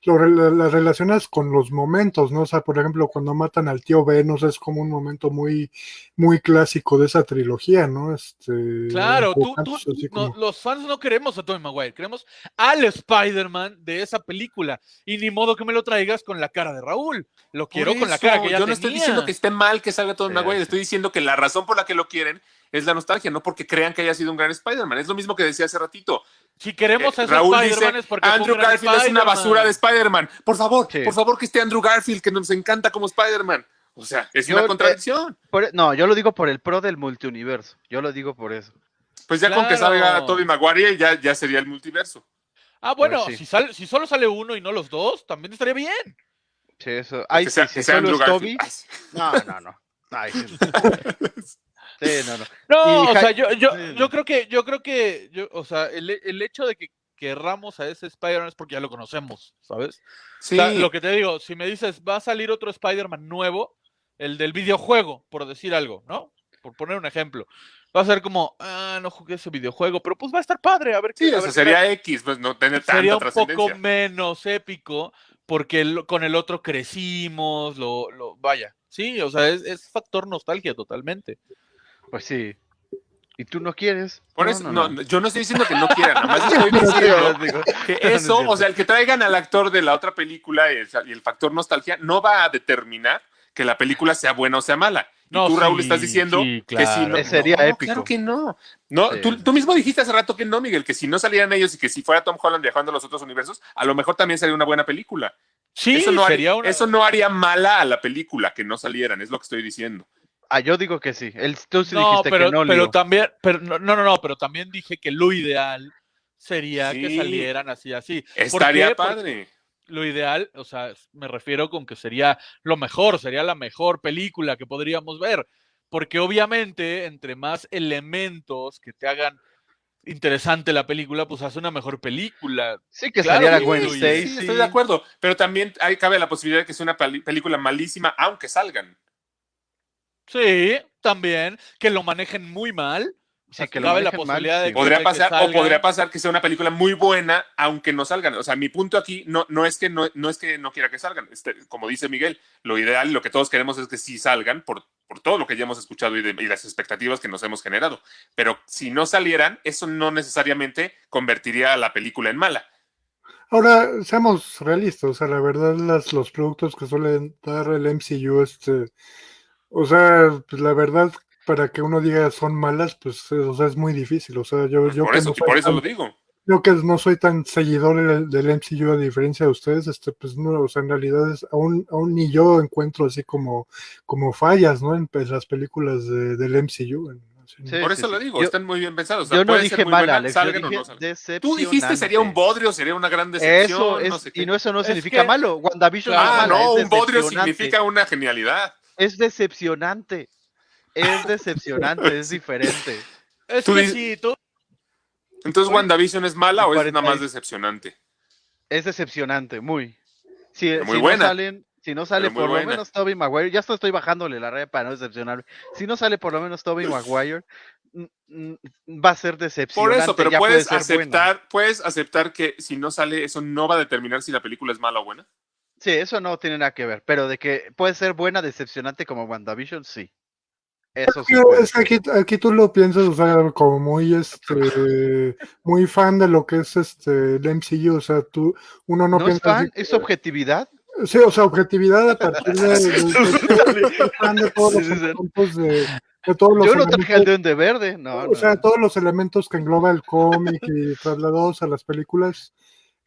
lo las relacionas con los momentos, ¿no? O sea, por ejemplo, cuando matan al tío Ben, o sea, es como un momento muy, muy clásico de esa trilogía, ¿no? Este, Claro, tú, no, como- los fans no queremos a Tobey Maguire, queremos al Spider-Man de esa película. Y ni modo que me lo traigas con la cara de Raúl. Lo quiero con la cara que ya Yo no estoy diciendo que esté mal que salga Sí, Maguire, sí. estoy diciendo que la razón por la que lo quieren es la nostalgia, no porque crean que haya sido un gran Spider-Man. Es lo mismo que decía hace ratito. Si queremos Eh, ese Raúl Spider-Man dice, es porque fue un Andrew gran Garfield es una Spider-Man". basura de Spider-Man. Por favor, Sí. por favor que esté Andrew Garfield, que nos encanta como Spider-Man. O sea, es Yo, una eh, contradicción. Por- no, yo lo digo por el pro del multiuniverso. Yo lo digo por eso. Pues ya con que salga Tobey Maguire ya, ya sería el multiverso. Ah, bueno, Pues sí. si, solo sale uno y no los dos, también estaría bien. Sí, eso. Ay, que sí, sea, si que sea solo es. Toby. Sí. No, no, no. Ay, sí. Sí, no, no. No, Y o sea, yo, yo, Sí. yo creo que, yo creo que, yo, o sea, el, el hecho de que querramos a ese Spider-Man es porque ya lo conocemos, ¿sabes? Sí, O sea, lo que te digo, si me dices, va a salir otro Spider-Man nuevo, el del videojuego, por decir algo, ¿no? Por poner un ejemplo. Va a ser como, ah, no jugué ese videojuego, pero pues va a estar padre, a ver sí, qué- a o sea, ver qué sería X, pues no tener tanta sería un poco menos épico porque el- con el otro crecimos, lo, lo vaya. Sí, o sea, es, es factor nostalgia totalmente. Pues sí. ¿Y tú no quieres? Por No, eso, no, no, yo no estoy diciendo que no quieran, nada más estoy diciendo que eso, o sea, el que traigan al actor de la otra película y el, y el factor nostalgia no va a determinar que la película sea buena o sea mala. Y No, tú, Raúl, estás diciendo sí, que si claro. no. Eh, sería no, épico. Claro que no. no Sí. tú, tú mismo dijiste hace rato que no, Miguel, que si no salieran ellos y que si fuera Tom Holland viajando a los otros universos, a lo mejor también sería una buena película. Sí, eso, no sería haría, una... eso no haría mala a la película que no salieran, es lo que estoy diciendo. Ah, yo digo que sí. El, tú sí no, dijiste pero, que no, pero Leo. también, pero no, no, no, no, pero también dije que lo ideal sería que salieran así, así. ¿Por Estaría? Porque padre. Lo ideal, o sea, me refiero con que sería lo mejor, sería la mejor película que podríamos ver. Porque obviamente, entre más elementos que te hagan interesante la película, pues hace una mejor película. Sí, que Claro, saliera Gwen sí, Sí, Stacy. estoy de acuerdo, pero también hay, cabe la posibilidad de que sea una película malísima, aunque salgan. Sí, también, que lo manejen muy mal. O sea, que cabe la manejen mal, posibilidad de que, Podría que pasar, o podría pasar que sea una película muy buena, aunque no salgan. O sea, mi punto aquí no, no es que no, no es que no quiera que salgan. Este, como dice Miguel, lo ideal, lo que todos queremos es que sí salgan por, por todo lo que ya hemos escuchado y, de- y las expectativas que nos hemos generado. Pero si no salieran, eso no necesariamente convertiría a la película en mala. Ahora, seamos realistas, o sea, la verdad, las, los productos que suelen dar el MCU, este, o sea, pues la verdad, para que uno diga son malas, pues, eh, o sea, es muy difícil, o sea, yo, yo por que eso, no soy por eso tan- lo digo. yo que no soy tan seguidor del, MCU a diferencia de ustedes, este, pues no, o sea, en realidad es, aún, aún ni yo encuentro así como, como fallas, ¿no? En, pues, las películas de- del MCU. en- Sí, Por eso lo digo, Yo- están muy bien pensados. O sea, Yo no puede ser dije muy mal, buena, Alex. Yo salgan o dije no salgan. Tú dijiste sería un bodrio, sería una gran decepción. Eso es, no sé qué. y no, eso no Es significa que- malo. WandaVision no es Ah, mala, no, es un bodrio significa una genialidad. Es decepcionante. Es decepcionante, es diferente. Es Tú que dices- sí, tú, Entonces, ¿WandaVision es mala o es nada más decepcionante? Es decepcionante, muy. Si, muy si buena. no salen, si no sale por buena. lo menos Toby Maguire, ya estoy bajándole la red para no decepcionarme. Si no sale por lo menos Toby Maguire, va a ser Por decepcionante. eso, pero ya puede puedes buena. aceptar, puedes aceptar que si no sale, eso no va a determinar si la película es mala o buena. Sí, eso no tiene nada que ver, pero de que puede ser buena, decepcionante como WandaVision, sí. Eso sí. Es que aquí, aquí tú lo piensas, o sea, como muy, este, muy fan de lo que es este el MCU, o sea, tú, uno no, ¿No es piensa fan? así- ¿Es objetividad? Sí, o sea, objetividad a partir de, de- de- de- todos los de, todos los Yo no traje al Duende Verde, no. o no. sea, todos los elementos que engloba el cómic y trasladados a las películas.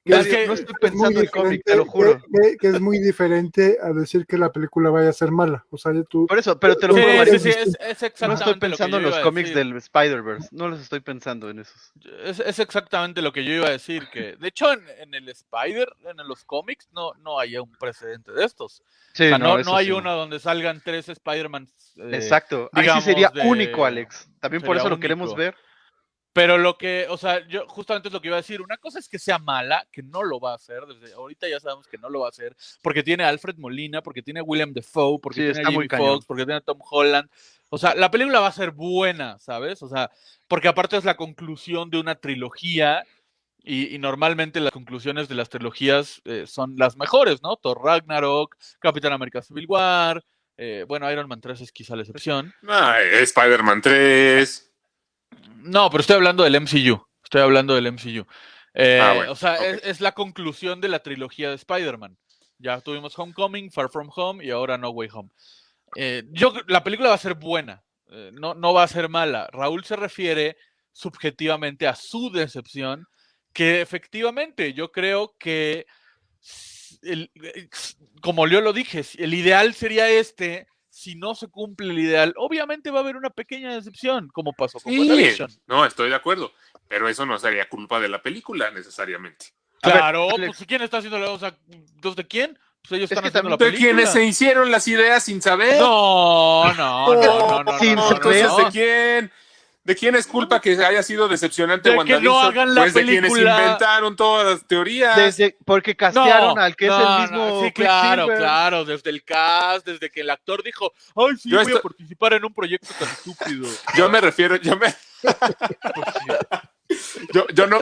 Que Mario, que no estoy es muy pensando en cómic, te diferente- lo juro. Que, es muy diferente a decir que la película vaya a ser mala. O sea, tú, Por eso, pero te lo Sí, juro, sí, es, es no estoy lo pensando en los cómics del Spider-Verse, no los estoy pensando en esos. Es, es exactamente lo que yo iba a decir, que de hecho en, en el Spider, en los cómics, no, no hay un precedente de estos. Sí, O sea, no, no hay sí. uno donde salgan tres Spider-Man. eh, Exacto, ahí sí sería de- único, Alex. También por eso lo queremos ver. Pero lo que, o sea, yo justamente es lo que iba a decir. Una cosa es que sea mala, que no lo va a hacer. Desde ahorita ya sabemos que no lo va a hacer. Porque tiene a Alfred Molina, porque tiene a William Defoe, porque Sí, tiene a está muy Jamie cañón. Foxx, porque tiene a Tom Holland. O sea, la película va a ser buena, ¿sabes? O sea, porque aparte es la conclusión de una trilogía. Y, y normalmente las conclusiones de las trilogías eh, son las mejores, ¿no? Thor Ragnarok, Capitán América Civil War. eh, bueno, Iron Man 3 es quizá la excepción. Ay, Spider-Man 3. No, pero estoy hablando del MCU. Estoy hablando del MCU. Eh, Ah, bueno, o sea, es, es la conclusión de la trilogía de Spider-Man. Ya tuvimos Homecoming, Far From Home y ahora No Way Home. Eh, yo, la película va a ser buena, eh, no, no va a ser mala. Raúl se refiere subjetivamente a su decepción, que efectivamente yo creo que, el- como yo lo dije, el ideal sería este. Si no se cumple el ideal, obviamente va a haber una pequeña decepción, como pasó con Sí, WandaVision. no, estoy de acuerdo. Pero eso no sería culpa de la película necesariamente. Ver, Claro, pues ¿quién está haciendo la o sea, ¿los de quién? Pues ellos Es están que haciendo la ¿De película. quienes se hicieron las ideas sin saber? No, no, no, no, no, Sin no, no, saber. Entonces, no. ¿de quién? ¿De quién es culpa que haya sido decepcionante De que WandaVision? no hagan la pues de quienes inventaron todas las teorías. Desde, porque castearon al que es el mismo. no, sí, claro, claro, desde el cast, desde que el actor dijo, ay, sí, Yo voy a participar en un proyecto tan estúpido. Yo me refiero, yo me, yo, yo no,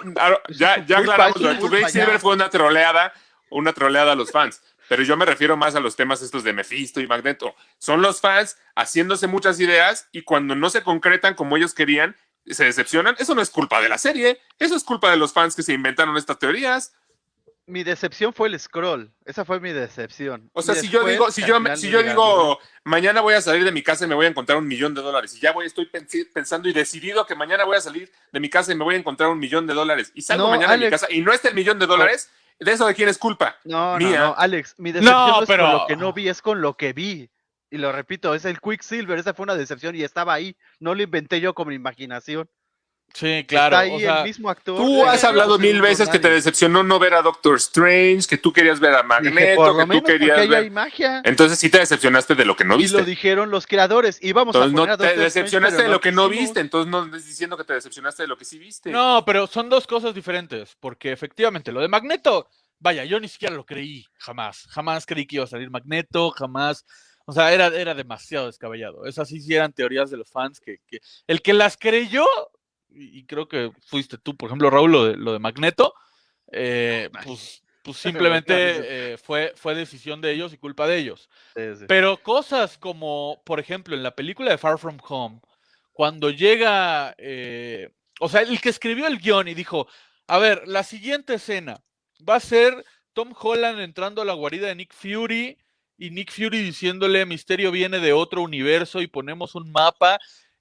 ya, ya aclaramos, Quicksilver ya. fue una troleada, una troleada a los fans. Pero yo me refiero más a los temas estos de Mephisto y Magneto. Son los fans haciéndose muchas ideas y cuando no se concretan como ellos querían, se decepcionan. Eso no es culpa de la serie, eso es culpa de los fans que se inventaron estas teorías. Mi decepción fue el scroll. Esa fue mi decepción. O sea, Y si yo digo, si yo, si yo digo, mañana voy a salir de mi casa y me voy a encontrar un millón de dólares, y ya voy, estoy pensando y decidido que mañana voy a salir de mi casa y me voy a encontrar un millón de dólares, y salgo No, mañana de mi casa y no está el millón de dólares, ¿de eso de quién es culpa? No, no, mía. no, Alex, mi decepción no, No, es pero- con lo que no vi, es con lo que vi. Y lo repito, es el Quicksilver, esa fue una decepción y estaba ahí. No lo inventé yo con mi imaginación. Sí, claro. Está ahí o sea, el mismo actor. Tú has hablado mil veces que te decepcionó no ver a Doctor Strange, que tú querías ver a Magneto, que tú querías hay ver... magia. Entonces sí te decepcionaste de lo que no Y viste. lo dijeron los creadores. Íbamos a Entonces poner no a te Doctor decepcionaste de lo que no viste, entonces no estés diciendo que te decepcionaste de lo que sí viste. No, pero son dos cosas diferentes, porque efectivamente lo de Magneto, vaya, yo ni siquiera lo creí, jamás, jamás creí que iba a salir Magneto, jamás, o sea, era, era demasiado descabellado. Esas sí, sí eran teorías de los fans que, que- el que las creyó, y creo que fuiste tú, por ejemplo, Raúl, lo de, lo de Magneto, eh, pues, pues simplemente eh, fue, fue decisión de ellos y culpa de ellos. Sí, sí. Pero cosas como, por ejemplo, en la película de Far From Home, cuando llega, eh, o sea, el que escribió el guion y dijo, a ver, la siguiente escena va a ser Tom Holland entrando a la guarida de Nick Fury y Nick Fury diciéndole, Misterio viene de otro universo y ponemos un mapa.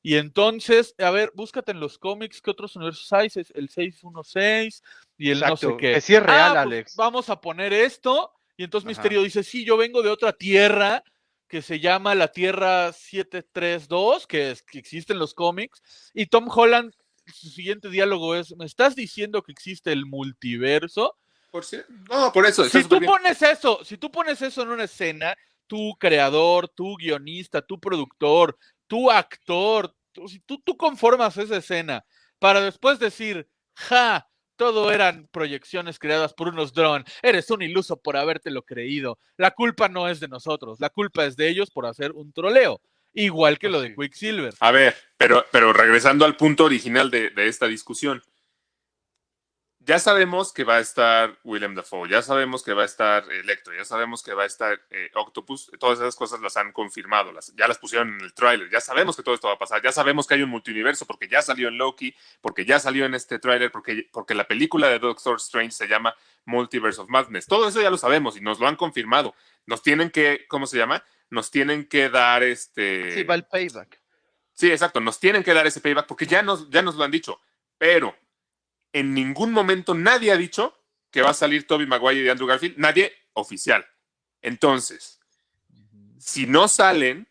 Y entonces, a ver, búscate en los cómics qué otros universos hay, es el 616 y el no sé qué. que sí es real, Ah, pues Alex. vamos a poner esto. Y entonces Ajá. Misterio dice, sí, yo vengo de otra tierra que se llama La Tierra 732, que, es, que existe en los cómics, y Tom Holland, su siguiente diálogo es, ¿me estás diciendo que existe el multiverso? Por si- No, por eso. Si tú bien. pones eso, si tú pones eso en una escena, tu creador, tu guionista, tu productor, tu actor, tú- si tú, tú conformas esa escena para después decir, ja, todo eran proyecciones creadas por unos drones, eres un iluso por habértelo creído, la culpa no es de nosotros, la culpa es de ellos por hacer un troleo, igual que lo de Quicksilver. A ver, pero, pero regresando al punto original de, de esta discusión. Ya sabemos que va a estar William Dafoe, ya sabemos que va a estar Electro, ya sabemos que va a estar eh, Octopus, todas esas cosas las han confirmado, las, ya las pusieron en el tráiler, ya sabemos que todo esto va a pasar, ya sabemos que hay un multiverso porque ya salió en Loki, porque ya salió en este tráiler, porque, porque la película de Doctor Strange se llama Multiverse of Madness. Todo eso ya lo sabemos y nos lo han confirmado. Nos tienen que, ¿cómo se llama? Nos tienen que dar este... Sí, va el payback. Sí, exacto. Nos tienen que dar ese payback porque ya nos, ya nos lo han dicho. Pero en ningún momento nadie ha dicho que va a salir Toby Maguire y Andrew Garfield. Nadie oficial. Entonces, si no salen,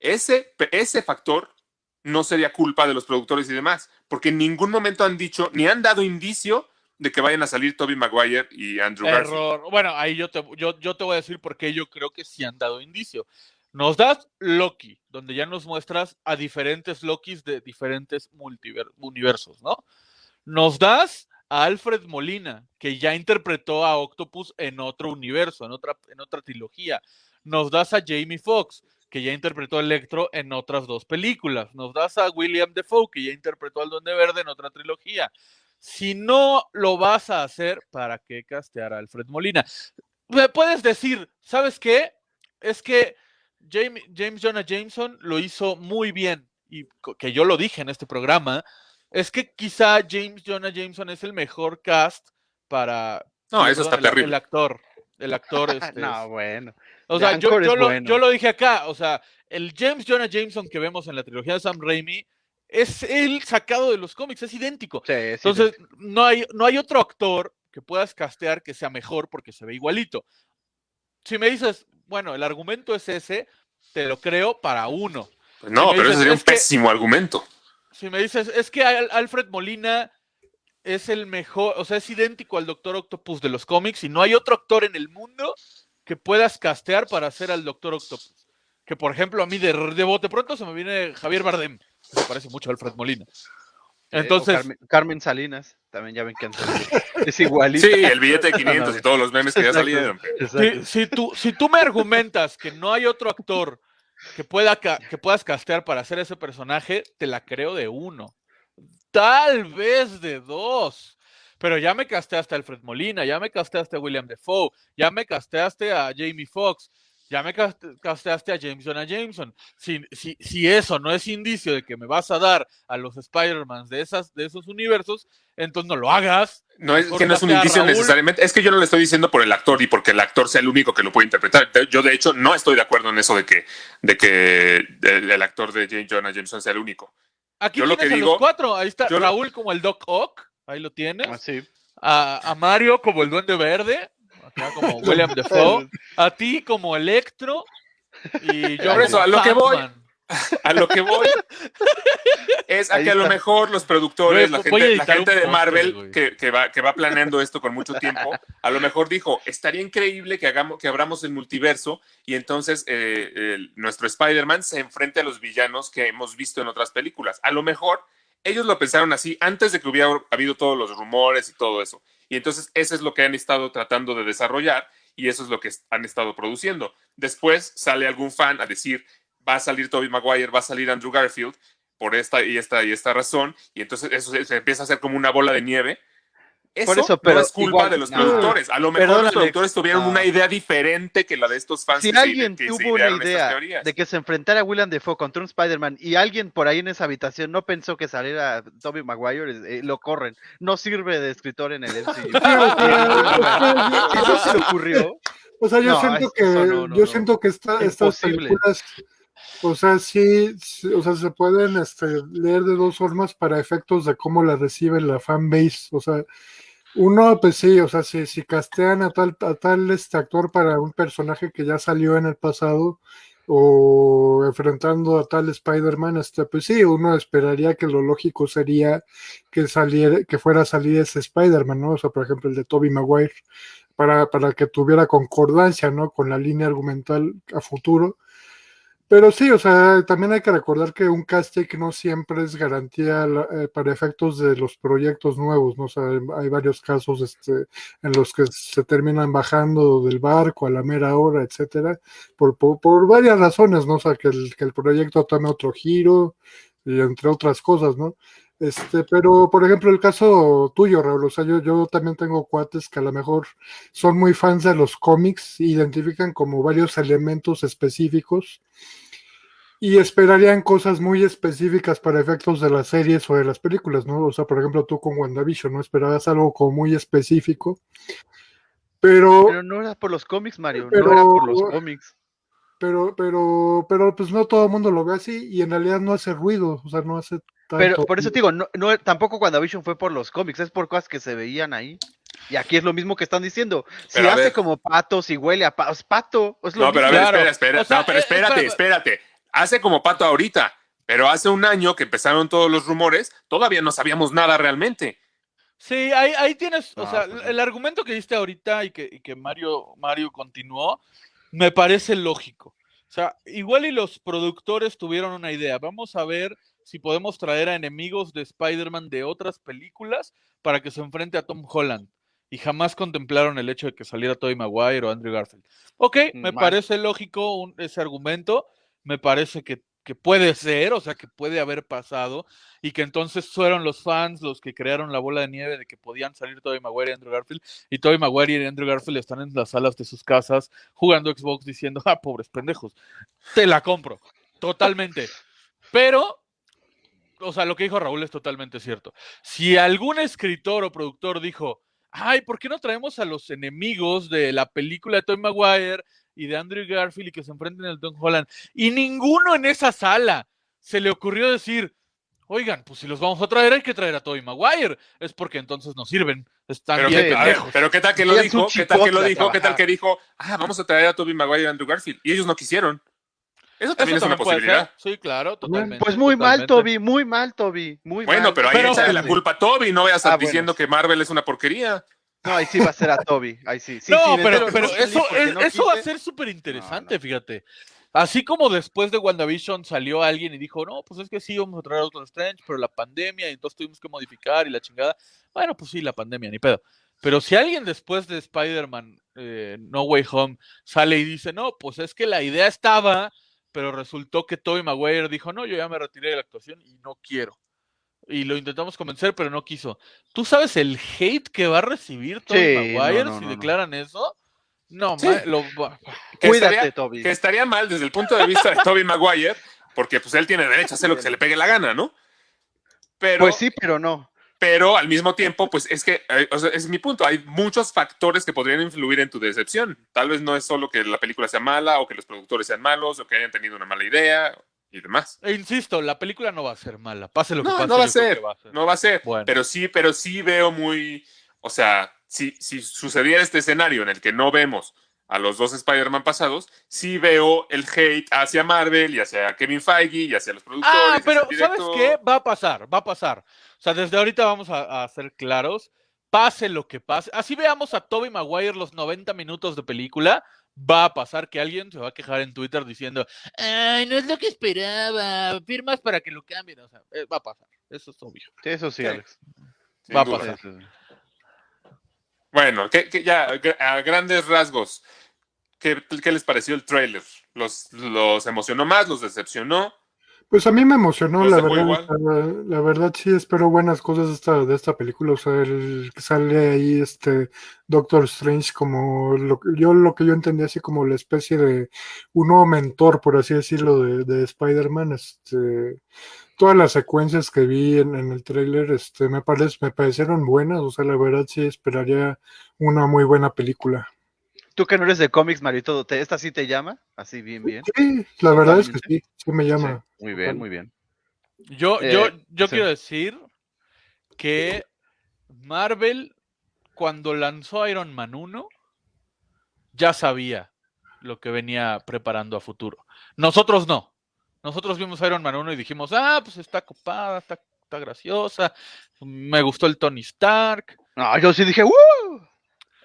ese, ese factor no sería culpa de los productores y demás. Porque en ningún momento han dicho ni han dado indicio de que vayan a salir Toby Maguire y Andrew Garfield. Bueno, ahí yo te, yo, yo te voy a decir por qué yo creo que sí han dado indicio. Nos das Loki, donde ya nos muestras a diferentes Lokis de diferentes multiver- universos, ¿no? Nos das a Alfred Molina, que ya interpretó a Octopus en otro universo, en otra, en otra trilogía. Nos das a Jamie Foxx, que ya interpretó a Electro en otras dos películas. Nos das a William Defoe, que ya interpretó al Duende Verde en otra trilogía. Si no lo vas a hacer, ¿para qué castear a Alfred Molina? Me puedes decir, ¿sabes qué? Es que James, James Jonah Jameson lo hizo muy bien, y que yo lo dije en este programa, es que quizá James Jonah Jameson es el mejor cast para... No, eso está el- terrible. El actor, el actor este, no, bueno. o sea, yo, yo lo, bueno. yo lo dije acá, o sea, el James Jonah Jameson que vemos en la trilogía de Sam Raimi es el sacado de los cómics, es idéntico. Sí, Entonces, no hay, no hay otro actor que puedas castear que sea mejor porque se ve igualito. Si me dices, bueno, el argumento es ese, te lo creo para uno. Pues no, pero dices, ese sería un es que- pésimo argumento. Si me dices, es que Al- Alfred Molina es el mejor, o sea, es idéntico al Doctor Octopus de los cómics y no hay otro actor en el mundo que puedas castear para hacer al Doctor Octopus. Que por ejemplo, a mí de, de bote pronto se me viene Javier Bardem, que se parece mucho a Alfred Molina. Eh, Entonces, Carmen, Carmen Salinas, también ya ven que es igualito. Sí, el billete de 500 y todos los memes que ya salieron. si, si tú, si tú me argumentas que no hay otro actor que, pueda que puedas castear para hacer ese personaje, te la creo de uno. Tal vez de dos. Pero ya me casteaste a Alfred Molina, ya me casteaste a William Defoe, ya me casteaste a Jamie Foxx, ya me cast- casteaste a James Jonah Jameson. Si, si, si eso no es indicio de que me vas a dar a los Spider-Man de, esas, de esos universos, entonces no lo hagas. No es que no es un a indicio necesariamente, es que yo no le estoy diciendo por el actor y porque el actor sea el único que lo puede interpretar. Yo, de hecho, no estoy de acuerdo en eso de que, de que el, el actor de Jane Jonah Jameson sea el único. Aquí Yo lo que a digo- los cuatro. Ahí está yo lo- Raúl como el Doc Ock. Ahí lo tienes. Ah, sí. A, a Mario como el Duende Verde. Acá como William Defoe. A ti como Electro. Y yo Por eso, como a lo que voy. A lo que voy es a Ahí que a lo mejor los productores, la a gente, la de Marvel que, que va, que va planeando esto con mucho tiempo, a lo mejor dijo, estaría increíble que, hagamos, que abramos el multiverso y entonces eh, el- nuestro Spider-Man se enfrente a los villanos que hemos visto en otras películas. A lo mejor ellos lo pensaron así antes de que hubiera habido todos los rumores y todo eso. Y entonces eso es lo que han estado tratando de desarrollar y eso es lo que han estado produciendo. Después sale algún fan a decir, va a salir Toby Maguire, va a salir Andrew Garfield por esta y esta y esta razón, y entonces eso se, empieza a hacer como una bola de nieve. Eso, Por eso, no pero es culpa igual- de los no. productores. A lo mejor los productores tuvieron No. una idea diferente que la de estos fans. Si que se- alguien que se tuvo una idea de que se enfrentara a William Defoe contra un Spider-Man y alguien por ahí en esa habitación no pensó que saliera Tobey Maguire, eh, lo corren. No sirve de escritor en el MCU. eso se le ocurrió, O sea, yo No, siento que no, no, yo no. siento que esta- estas películas, o sea, sí, sí, o sea, se pueden este, leer de dos formas para efectos de cómo la recibe la fanbase. O sea, uno, pues sí, o sea, si, si castean a tal, a tal este actor para un personaje que ya salió en el pasado, o enfrentando a tal Spider-Man, este, pues sí, uno esperaría que lo lógico sería que saliera, que fuera a salir ese Spider-Man, ¿no? O sea, por ejemplo, el de Tobey Maguire, para, para que tuviera concordancia, ¿no? Con la línea argumental a futuro. Pero sí, o sea, también hay que recordar que un casting no siempre es garantía eh, para efectos de los proyectos nuevos, ¿no? O sea, hay varios casos este, en los que se terminan bajando del barco a la mera hora, etcétera, por, por, por varias razones, ¿no? O sea, que el, que el proyecto tome otro giro, y entre otras cosas, ¿no? Este, pero, por ejemplo, el caso tuyo, Raúl, o sea, yo, yo también tengo cuates que a lo mejor son muy fans de los cómics, identifican como varios elementos específicos y esperarían cosas muy específicas para efectos de las series o de las películas, ¿no? O sea, por ejemplo, tú con WandaVision, ¿no? Esperabas algo como muy específico, pero, Pero no era por los cómics, Mario. Pero- No era por los cómics. pero, pero, pero, pues no todo el mundo lo ve así y en realidad no hace ruido, o sea, no hace. Pero por eso te digo, no, no, tampoco WandaVision fue por los cómics, es por cosas que se veían ahí. Y aquí es lo mismo que están diciendo. Si Pero hace ver. como pato, si huele a pato, es pato. Es lo No, pero a mismo. ver, Claro. espera, espera. O sea, no, pero eh, espérate, espera. espérate. Hace como pato ahorita, pero hace un año que empezaron todos los rumores, todavía no sabíamos nada realmente. Sí, ahí, ahí tienes, o No, sea, pues el argumento que diste ahorita y que, y que Mario, Mario continuó, me parece lógico. O sea, igual y los productores tuvieron una idea. Vamos a ver si podemos traer a enemigos de Spider-Man de otras películas para que se enfrente a Tom Holland. Y jamás contemplaron el hecho de que saliera Tobey Maguire o Andrew Garfield. Ok, me Mal. parece lógico un- ese argumento. Me parece que, que puede ser, o sea, que puede haber pasado y que entonces fueron los fans los que crearon la bola de nieve de que podían salir Tobey Maguire y Andrew Garfield y Tobey Maguire y Andrew Garfield están en las salas de sus casas jugando Xbox diciendo, ah, pobres pendejos, te la compro, totalmente. Pero, o sea, lo que dijo Raúl es totalmente cierto. Si algún escritor o productor dijo, ay, ¿por qué no traemos a los enemigos de la película de Tobey Maguire y de Andrew Garfield y que se enfrenten al Tom Holland? Y ninguno en esa sala se le ocurrió decir, Oigan, pues si los vamos a traer, hay que traer a Tobey Maguire. Es porque entonces nos sirven. Están Pero, bien qué, ver, pero qué tal que lo dijo, qué tal que lo dijo, qué tal que dijo, ah, vamos a traer a Toby Maguire y Andrew Garfield. Y ellos no quisieron. Eso también Eso es una también puede posibilidad. ser. Sí, claro, totalmente. Pues muy mal. Toby, muy mal, Toby. Muy Bueno, mal. pero ahí Pero- échale la culpa a Toby, no vayas a estar Ah, bueno. diciendo que Marvel es una porquería. No, ahí sí va a ser a Toby. Ahí sí. sí no, sí, pero, pero eso, porque es- no eso va a ser súper interesante, fíjate. Así como después de WandaVision salió alguien y dijo, no, pues es que sí, vamos a traer a Doctor Strange, pero la pandemia, y entonces tuvimos que modificar y la chingada. Bueno, pues sí, la pandemia, ni pedo. Pero si alguien después de Spider-Man eh, No Way Home sale y dice, no, pues es que la idea estaba, pero resultó que Tobey Maguire dijo, no, yo ya me retiré de la actuación y no quiero. Y lo intentamos convencer, pero no quiso. ¿Tú sabes el hate que va a recibir Tobey Sí, Maguire no, no, si no, no. declaran eso? No, Sí. lo Que Cuídate, estaría- Toby. Que estaría mal desde el punto de vista de Toby Maguire, porque pues él tiene derecho a hacer lo que se le pegue la gana, ¿no? Pero, Pues sí, pero no. Pero al mismo tiempo, pues es que, eh, o sea, es mi punto, hay muchos factores que podrían influir en tu decepción. Tal vez no es solo que la película sea mala o que los productores sean malos o que hayan tenido una mala idea y demás. E insisto, la película no va a ser mala. Pase lo que No, pase. no va a ser, va a ser. no va a ser, Bueno. pero sí, pero sí veo muy, o sea, si, si sucediera este escenario en el que no vemos a los dos Spider-Man pasados, sí veo el hate hacia Marvel y hacia Kevin Feige y hacia los productores. Ah, pero ¿sabes qué? Va a pasar, va a pasar. O sea, desde ahorita vamos a, a ser claros. Pase lo que pase. Así veamos a Toby Maguire los 90 minutos de película. Va a pasar que alguien se va a quejar en Twitter diciendo, ay, no es lo que esperaba, firmas para que lo cambien. O sea, eh, va a pasar. Eso es obvio. Eso sí, Sí. Alex. Sin va a pasar. Bueno, que, que ya a grandes rasgos, ¿qué, qué les pareció el trailer? ¿Los, ¿Los emocionó más? ¿Los decepcionó? Pues a mí me emocionó, ¿Los la verdad. La, la verdad sí espero buenas cosas de esta, de esta película. O sea, el que sale ahí este Doctor Strange como lo, que- yo lo que yo entendí así como la especie de un nuevo mentor, por así decirlo, de, de Spider-Man. Este, todas las secuencias que vi en, en el tráiler este, me, parece, me parecieron buenas. O sea, la verdad sí esperaría una muy buena película. Tú que no eres de cómics, Marito, ¿te, ¿esta sí te llama? Así bien, bien. Sí, la verdad es que sí, sí me llama. Sí, muy bien, muy bien. Yo, Eh, yo, yo sí. quiero decir que Marvel, cuando lanzó Iron Man 1, ya sabía lo que venía preparando a futuro. Nosotros no. Nosotros vimos Iron Man 1 y dijimos, ah, pues está copada, está, está graciosa, me gustó el Tony Stark. No, yo sí dije, ¡uh!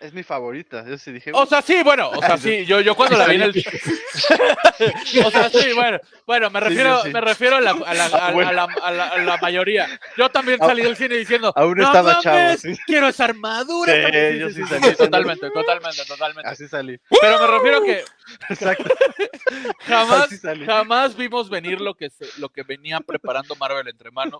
Es mi favorita. Yo sí dije, O sea, sí, bueno, o sea, sí, yo, yo cuando la vi en el... o sea, sí, bueno, bueno, me refiero, sí, sí. me refiero a la, a la, a- Bueno. la- a la- a la mayoría. Yo también salí del cine diciendo, Aún no estaba chavo, mames, sí. quiero esa armadura. Sí, también". yo sí salí sí, diciendo- totalmente, totalmente, totalmente. así salí. Pero me refiero que Exacto. jamás, jamás vimos venir lo que, se- lo que venía preparando Marvel entre manos.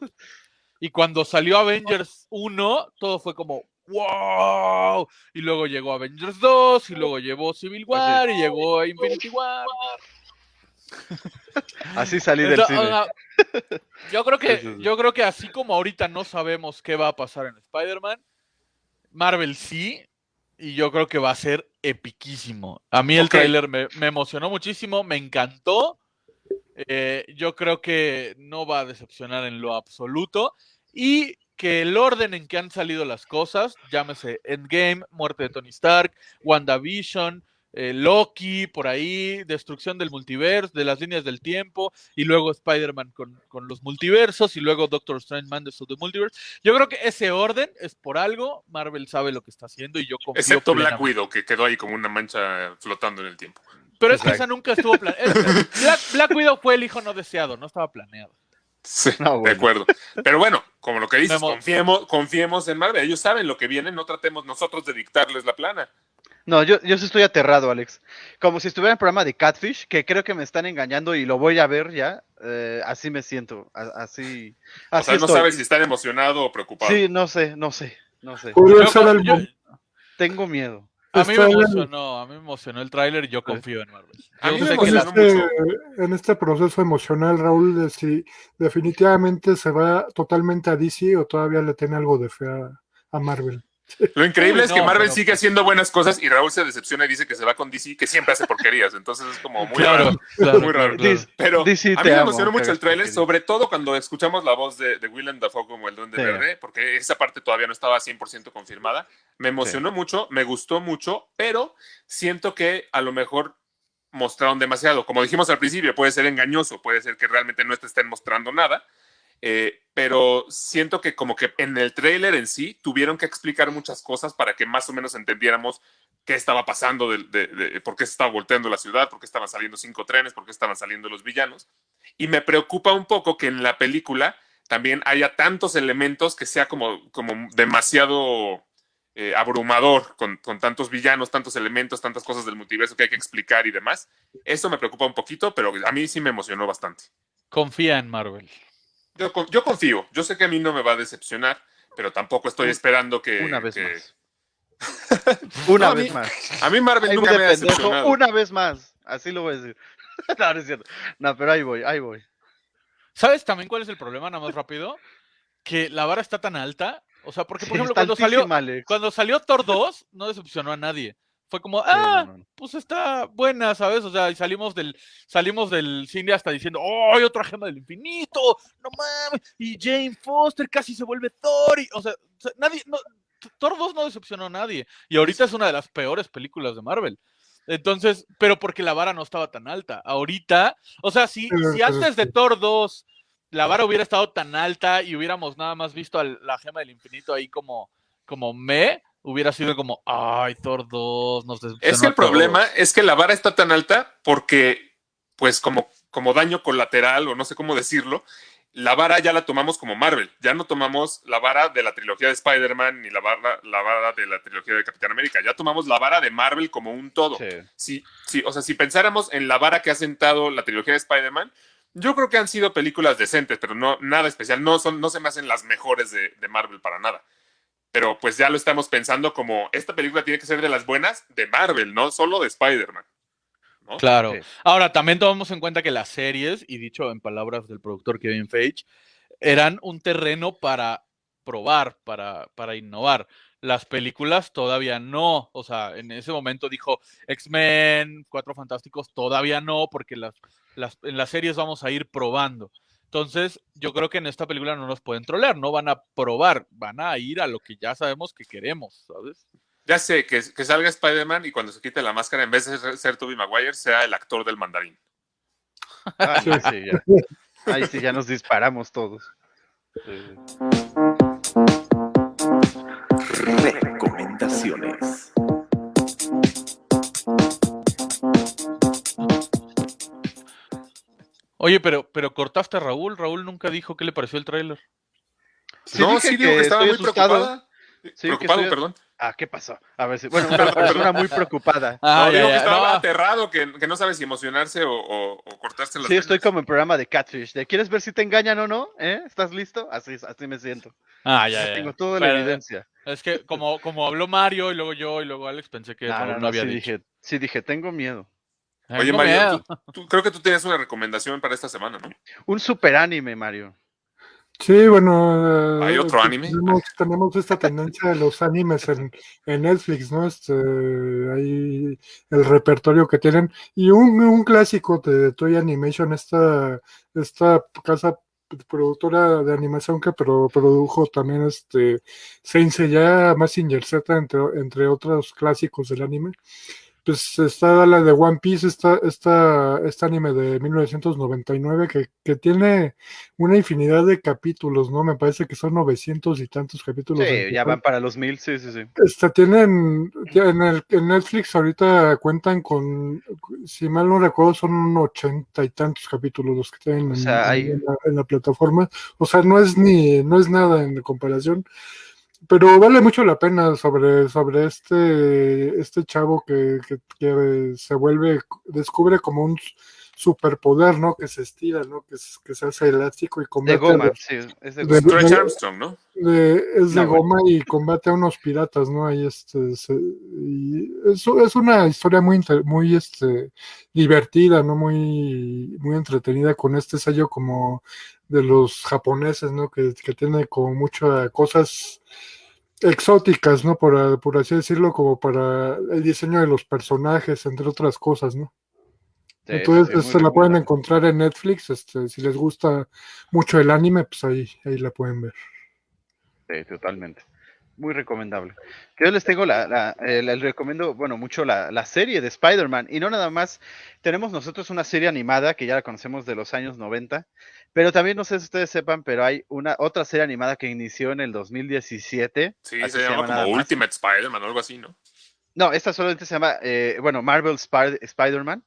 Y cuando salió Avengers 1, todo fue como, wow. Y luego llegó Avengers 2, y luego llegó Civil War, y llegó Infinity War. Así salí del Entonces, cine. o sea, yo creo que, yo creo que así como ahorita no sabemos qué va a pasar en Spider-Man, Marvel sí, y yo creo que va a ser epiquísimo. A mí el Ok. tráiler me, me emocionó muchísimo, me encantó. Eh, yo creo que no va a decepcionar en lo absoluto. Y que el orden en que han salido las cosas, llámese Endgame, muerte de Tony Stark, WandaVision, eh, Loki, por ahí, destrucción del multiverso, de las líneas del tiempo, y luego Spider-Man con, con los multiversos, y luego Doctor Strange Madness of the Multiverse. Yo creo que ese orden es por algo, Marvel sabe lo que está haciendo y yo confío Excepto Black. Widow, que quedó ahí como una mancha flotando en el tiempo. Pero es que esa nunca estuvo planeada. Black, Black Widow fue el hijo no deseado, no estaba planeado. Sí, No, de acuerdo. Pero bueno, como lo que dices, confiemos, confiemos en Marvel. Ellos saben lo que viene, no tratemos nosotros de dictarles la plana. No, yo, yo sí estoy aterrado, Alex. Como si estuviera en el programa de Catfish, que creo que me están engañando y lo voy a ver ya. eh, así me siento. a- Así. O así sea, no estoy. sabes si están emocionado o preocupado. Sí, no sé, no sé, no sé. Yo- yo- Tengo miedo. A mí me emocionó, a mí me emocionó el tráiler y yo confío en Marvel. A Yo mí me sé que en la- emocionó este, en este proceso emocional, Raúl, de si definitivamente se va totalmente a DC o todavía le tiene algo de fe a, a Marvel. Lo increíble Uy, es que Marvel pero- sigue haciendo buenas cosas y Raúl se decepciona y dice que se va con DC, que siempre hace porquerías. Entonces es como muy Claro, raro. claro, Muy raro. claro. Pero DC a mí me amo, emocionó mucho el tráiler, sobre todo cuando escuchamos la voz de, de Willem Dafoe como el Duende Sí. Verde, porque esa parte todavía no estaba 100% confirmada. Me emocionó mucho, me gustó mucho, pero siento que a lo mejor mostraron demasiado. Como dijimos al principio, puede ser engañoso, puede ser que realmente no te estén mostrando nada. Eh, pero siento que como que en el tráiler en sí tuvieron que explicar muchas cosas para que más o menos entendiéramos qué estaba pasando, de, de- por qué se estaba volteando la ciudad, por qué estaban saliendo cinco trenes, por qué estaban saliendo los villanos. Y me preocupa un poco que en la película también haya tantos elementos que sea como, como demasiado eh, abrumador con, con tantos villanos, tantos elementos, tantas cosas del multiverso que hay que explicar y demás. Eso me preocupa un poquito, pero a mí sí me emocionó bastante. Confía en Marvel. Yo, yo confío, yo sé que a mí no me va a decepcionar, pero tampoco estoy esperando que... Una vez que- más. Una No, vez mí- más. A mí Marvel Ahí nunca me ha decepcionado. una vez más. Así lo voy a decir. no, no es cierto. No, pero ahí voy, ahí voy. ¿Sabes también cuál es el problema, nada más rápido? Que la vara está tan alta. O sea, porque, por Sí, ejemplo, cuando salió, Alex. cuando salió Thor 2, no decepcionó a nadie. Fue como, ah, no, no, no. pues está buena, ¿sabes? O sea, y salimos del, salimos del cine hasta diciendo, ¡oh, hay otra gema del infinito! ¡No mames! Y Jane Foster casi se vuelve Thor. y- o sea, nadie, no, Thor 2 no decepcionó a nadie. Y ahorita es una de las peores películas de Marvel. Entonces, pero porque la vara no estaba tan alta. Ahorita, o sea, si, si antes de Thor 2 la vara hubiera estado tan alta y hubiéramos nada más visto a la gema del infinito ahí como, como me, hubiera sido como, ay, Thor 2, nos Es que el a todos". problema es que la vara está tan alta porque, pues, como, como daño colateral, o no sé cómo decirlo, la vara ya la tomamos como Marvel. Ya no tomamos la vara de la trilogía de Spider-Man ni la vara, la vara de la trilogía de Capitán América. Ya tomamos la vara de Marvel como un todo. Sí. Sí, sí, o sea, si pensáramos en la vara que ha sentado la trilogía de Spider-Man, yo creo que han sido películas decentes, pero no nada especial. No, son, no se me hacen las mejores de, de Marvel para nada. Pero pues ya lo estamos pensando como esta película tiene que ser de las buenas de Marvel, no solo de Spider-Man. ¿no? Claro. Sí. Ahora, también tomamos en cuenta que las series, y dicho en palabras del productor Kevin Feige, eran un terreno para probar, para, para innovar. Las películas todavía no. O sea, en ese momento dijo X-Men, Cuatro Fantásticos, todavía no, porque las, las, en las series vamos a ir probando. Entonces, yo creo que en esta película no nos pueden trolear, no van a probar, van a ir a lo que ya sabemos que queremos, ¿sabes? Ya sé, que, que salga Spider-Man y cuando se quite la máscara, en vez de ser, ser Tobey Maguire, sea el actor del mandarín. No, sí, ya. Ahí sí ya nos disparamos todos. Recomendaciones. Oye, pero, pero cortaste a Raúl. Raúl nunca dijo qué le pareció el tráiler. Sí no, dije sí digo que que estaba muy asustado. preocupada. Sí, que preocupado, estoy- perdón. Ah, ¿qué pasó? A ver si. Bueno, una persona muy preocupada. Ah, no, ya, digo ya, que estaba no. aterrado, que, que no sabes si emocionarse o, o, o cortarse las Sí, estoy como en programa de Catfish. De, ¿Quieres ver si te engañan o no? ¿Eh? ¿Estás listo? Así, así me siento. Ah, ya, ya. Tengo toda la Pero, evidencia. Es que como, como habló Mario y luego yo y luego Alex, pensé que No, Raúl no, no, no, había sí dicho. dije, sí dije, tengo miedo. Oye, Mario, miedo. tú, tú- creo que tú tienes una recomendación para esta semana, ¿no? Un super anime, Mario. Sí, bueno. eh, ¿Hay otro anime? Tenemos, tenemos esta tendencia de los animes en, en Netflix, ¿no? Este, ahí el repertorio que tienen. Y un, un clásico de Toy Animation, esta, esta casa productora de animación que pro- produjo también este Saint Seiya, Mazinger Z, entre, entre otros clásicos del anime. Pues está la de One Piece, esta, esta, este anime de 1999 que, que tiene una infinidad de capítulos, ¿no? Me parece que son 900 y tantos capítulos. Sí, ya van para los mil, sí, sí, sí. Este, tienen, en, el, en Netflix ahorita cuentan con, si mal no recuerdo, son ochenta y tantos capítulos los que tienen O en, sea, en- hay- en la, en la plataforma. O sea, no es ni, no es nada en comparación. Pero vale mucho la pena sobre, sobre este, este chavo que, que, que se vuelve, descubre como un superpoder, ¿no? Que se estira, ¿no? Que, se- que se hace elástico y De combate a goma, los- sí, es de de-. Stretch de- Armstrong, ¿no? de- es de No, goma y combate a unos piratas, ¿no? Ahí este, se- y eso es una historia muy, muy este, divertida, ¿no? Muy, muy entretenida con este sello como de los japoneses, ¿no? Que, que tiene como muchas cosas exóticas, ¿no? Por, por así decirlo, como para el diseño de los personajes, entre otras cosas, ¿no? Sí, Entonces este, muy la pueden encontrar en Netflix, este, si les gusta mucho el anime, pues ahí, ahí la pueden ver. Sí, totalmente. Muy recomendable. Yo les tengo la, la- eh, les recomiendo, bueno, mucho la, la serie de Spider-Man. Y no nada más, tenemos nosotros una serie animada que ya la conocemos de los años 90, pero también no sé si ustedes sepan, pero hay una otra serie animada que inició en el 2017. Sí, se llama como. Ultimate Spider-Man o algo así, ¿no? No, esta solamente se llama, eh, bueno, Marvel Spar- Spider-Man.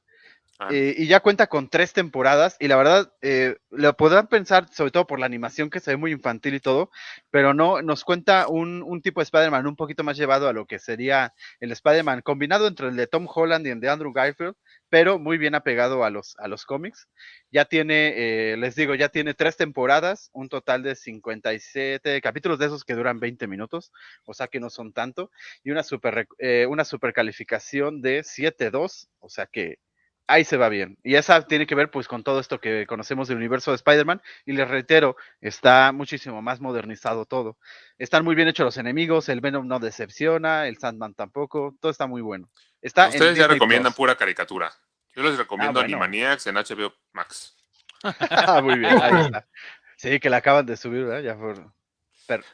Ah. Eh, y ya cuenta con tres temporadas y la verdad eh, lo podrán pensar sobre todo por la animación que se ve muy infantil y todo, pero no, nos cuenta un, un tipo de Spider-Man un poquito más llevado a lo que sería el Spider-Man combinado entre el de Tom Holland y el de Andrew Garfield, pero muy bien apegado a los, a los cómics. Ya tiene, eh, les digo, ya tiene tres temporadas, un total de 57 capítulos de esos que duran 20 minutos, o sea que no son tanto, y una super, eh, una super calificación de 7.2, o sea que ahí se va bien. Y esa tiene que ver pues con todo esto que conocemos del universo de Spider-Man. Y les reitero, está muchísimo más modernizado todo. Están muy bien hechos los enemigos, el Venom no decepciona, el Sandman tampoco, todo está muy bueno. Está Ustedes ya recomiendan pura caricatura. Yo les recomiendo Ah, bueno. Animaniacs en HBO Max. Ah, muy bien, ahí está. Sí, que la acaban de subir, ¿verdad? Ya por...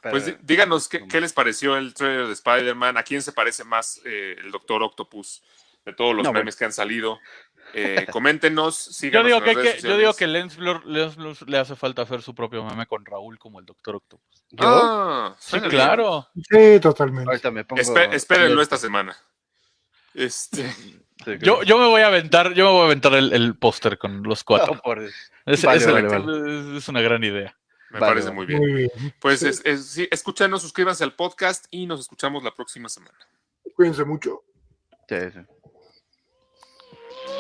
Pues dí- díganos qué, qué les pareció el trailer de Spider-Man, a quién se parece más eh, el Doctor Octopus de todos los No, memes que han salido. Eh, coméntenos, Yo síganos digo en que, las redes que- yo digo que Lens Blur, Lens Blur le hace falta hacer su propio meme con Raúl como el Doctor Octopus. ¿Yo? Ah, Sí, bien. claro. Sí, totalmente. Ahorita me pongo... Espé- espérenlo esta semana. Este, sí, Yo, yo me voy a aventar, yo me voy a aventar el, el póster con los cuatro. No, por Dios. Es, Vale, es- vale, es- es una gran idea. me Vale, parece muy bien. Muy bien. Pues es, es- sí, escúchanos, suscríbanse al podcast y nos escuchamos la próxima semana. Cuídense mucho. Sí, sí.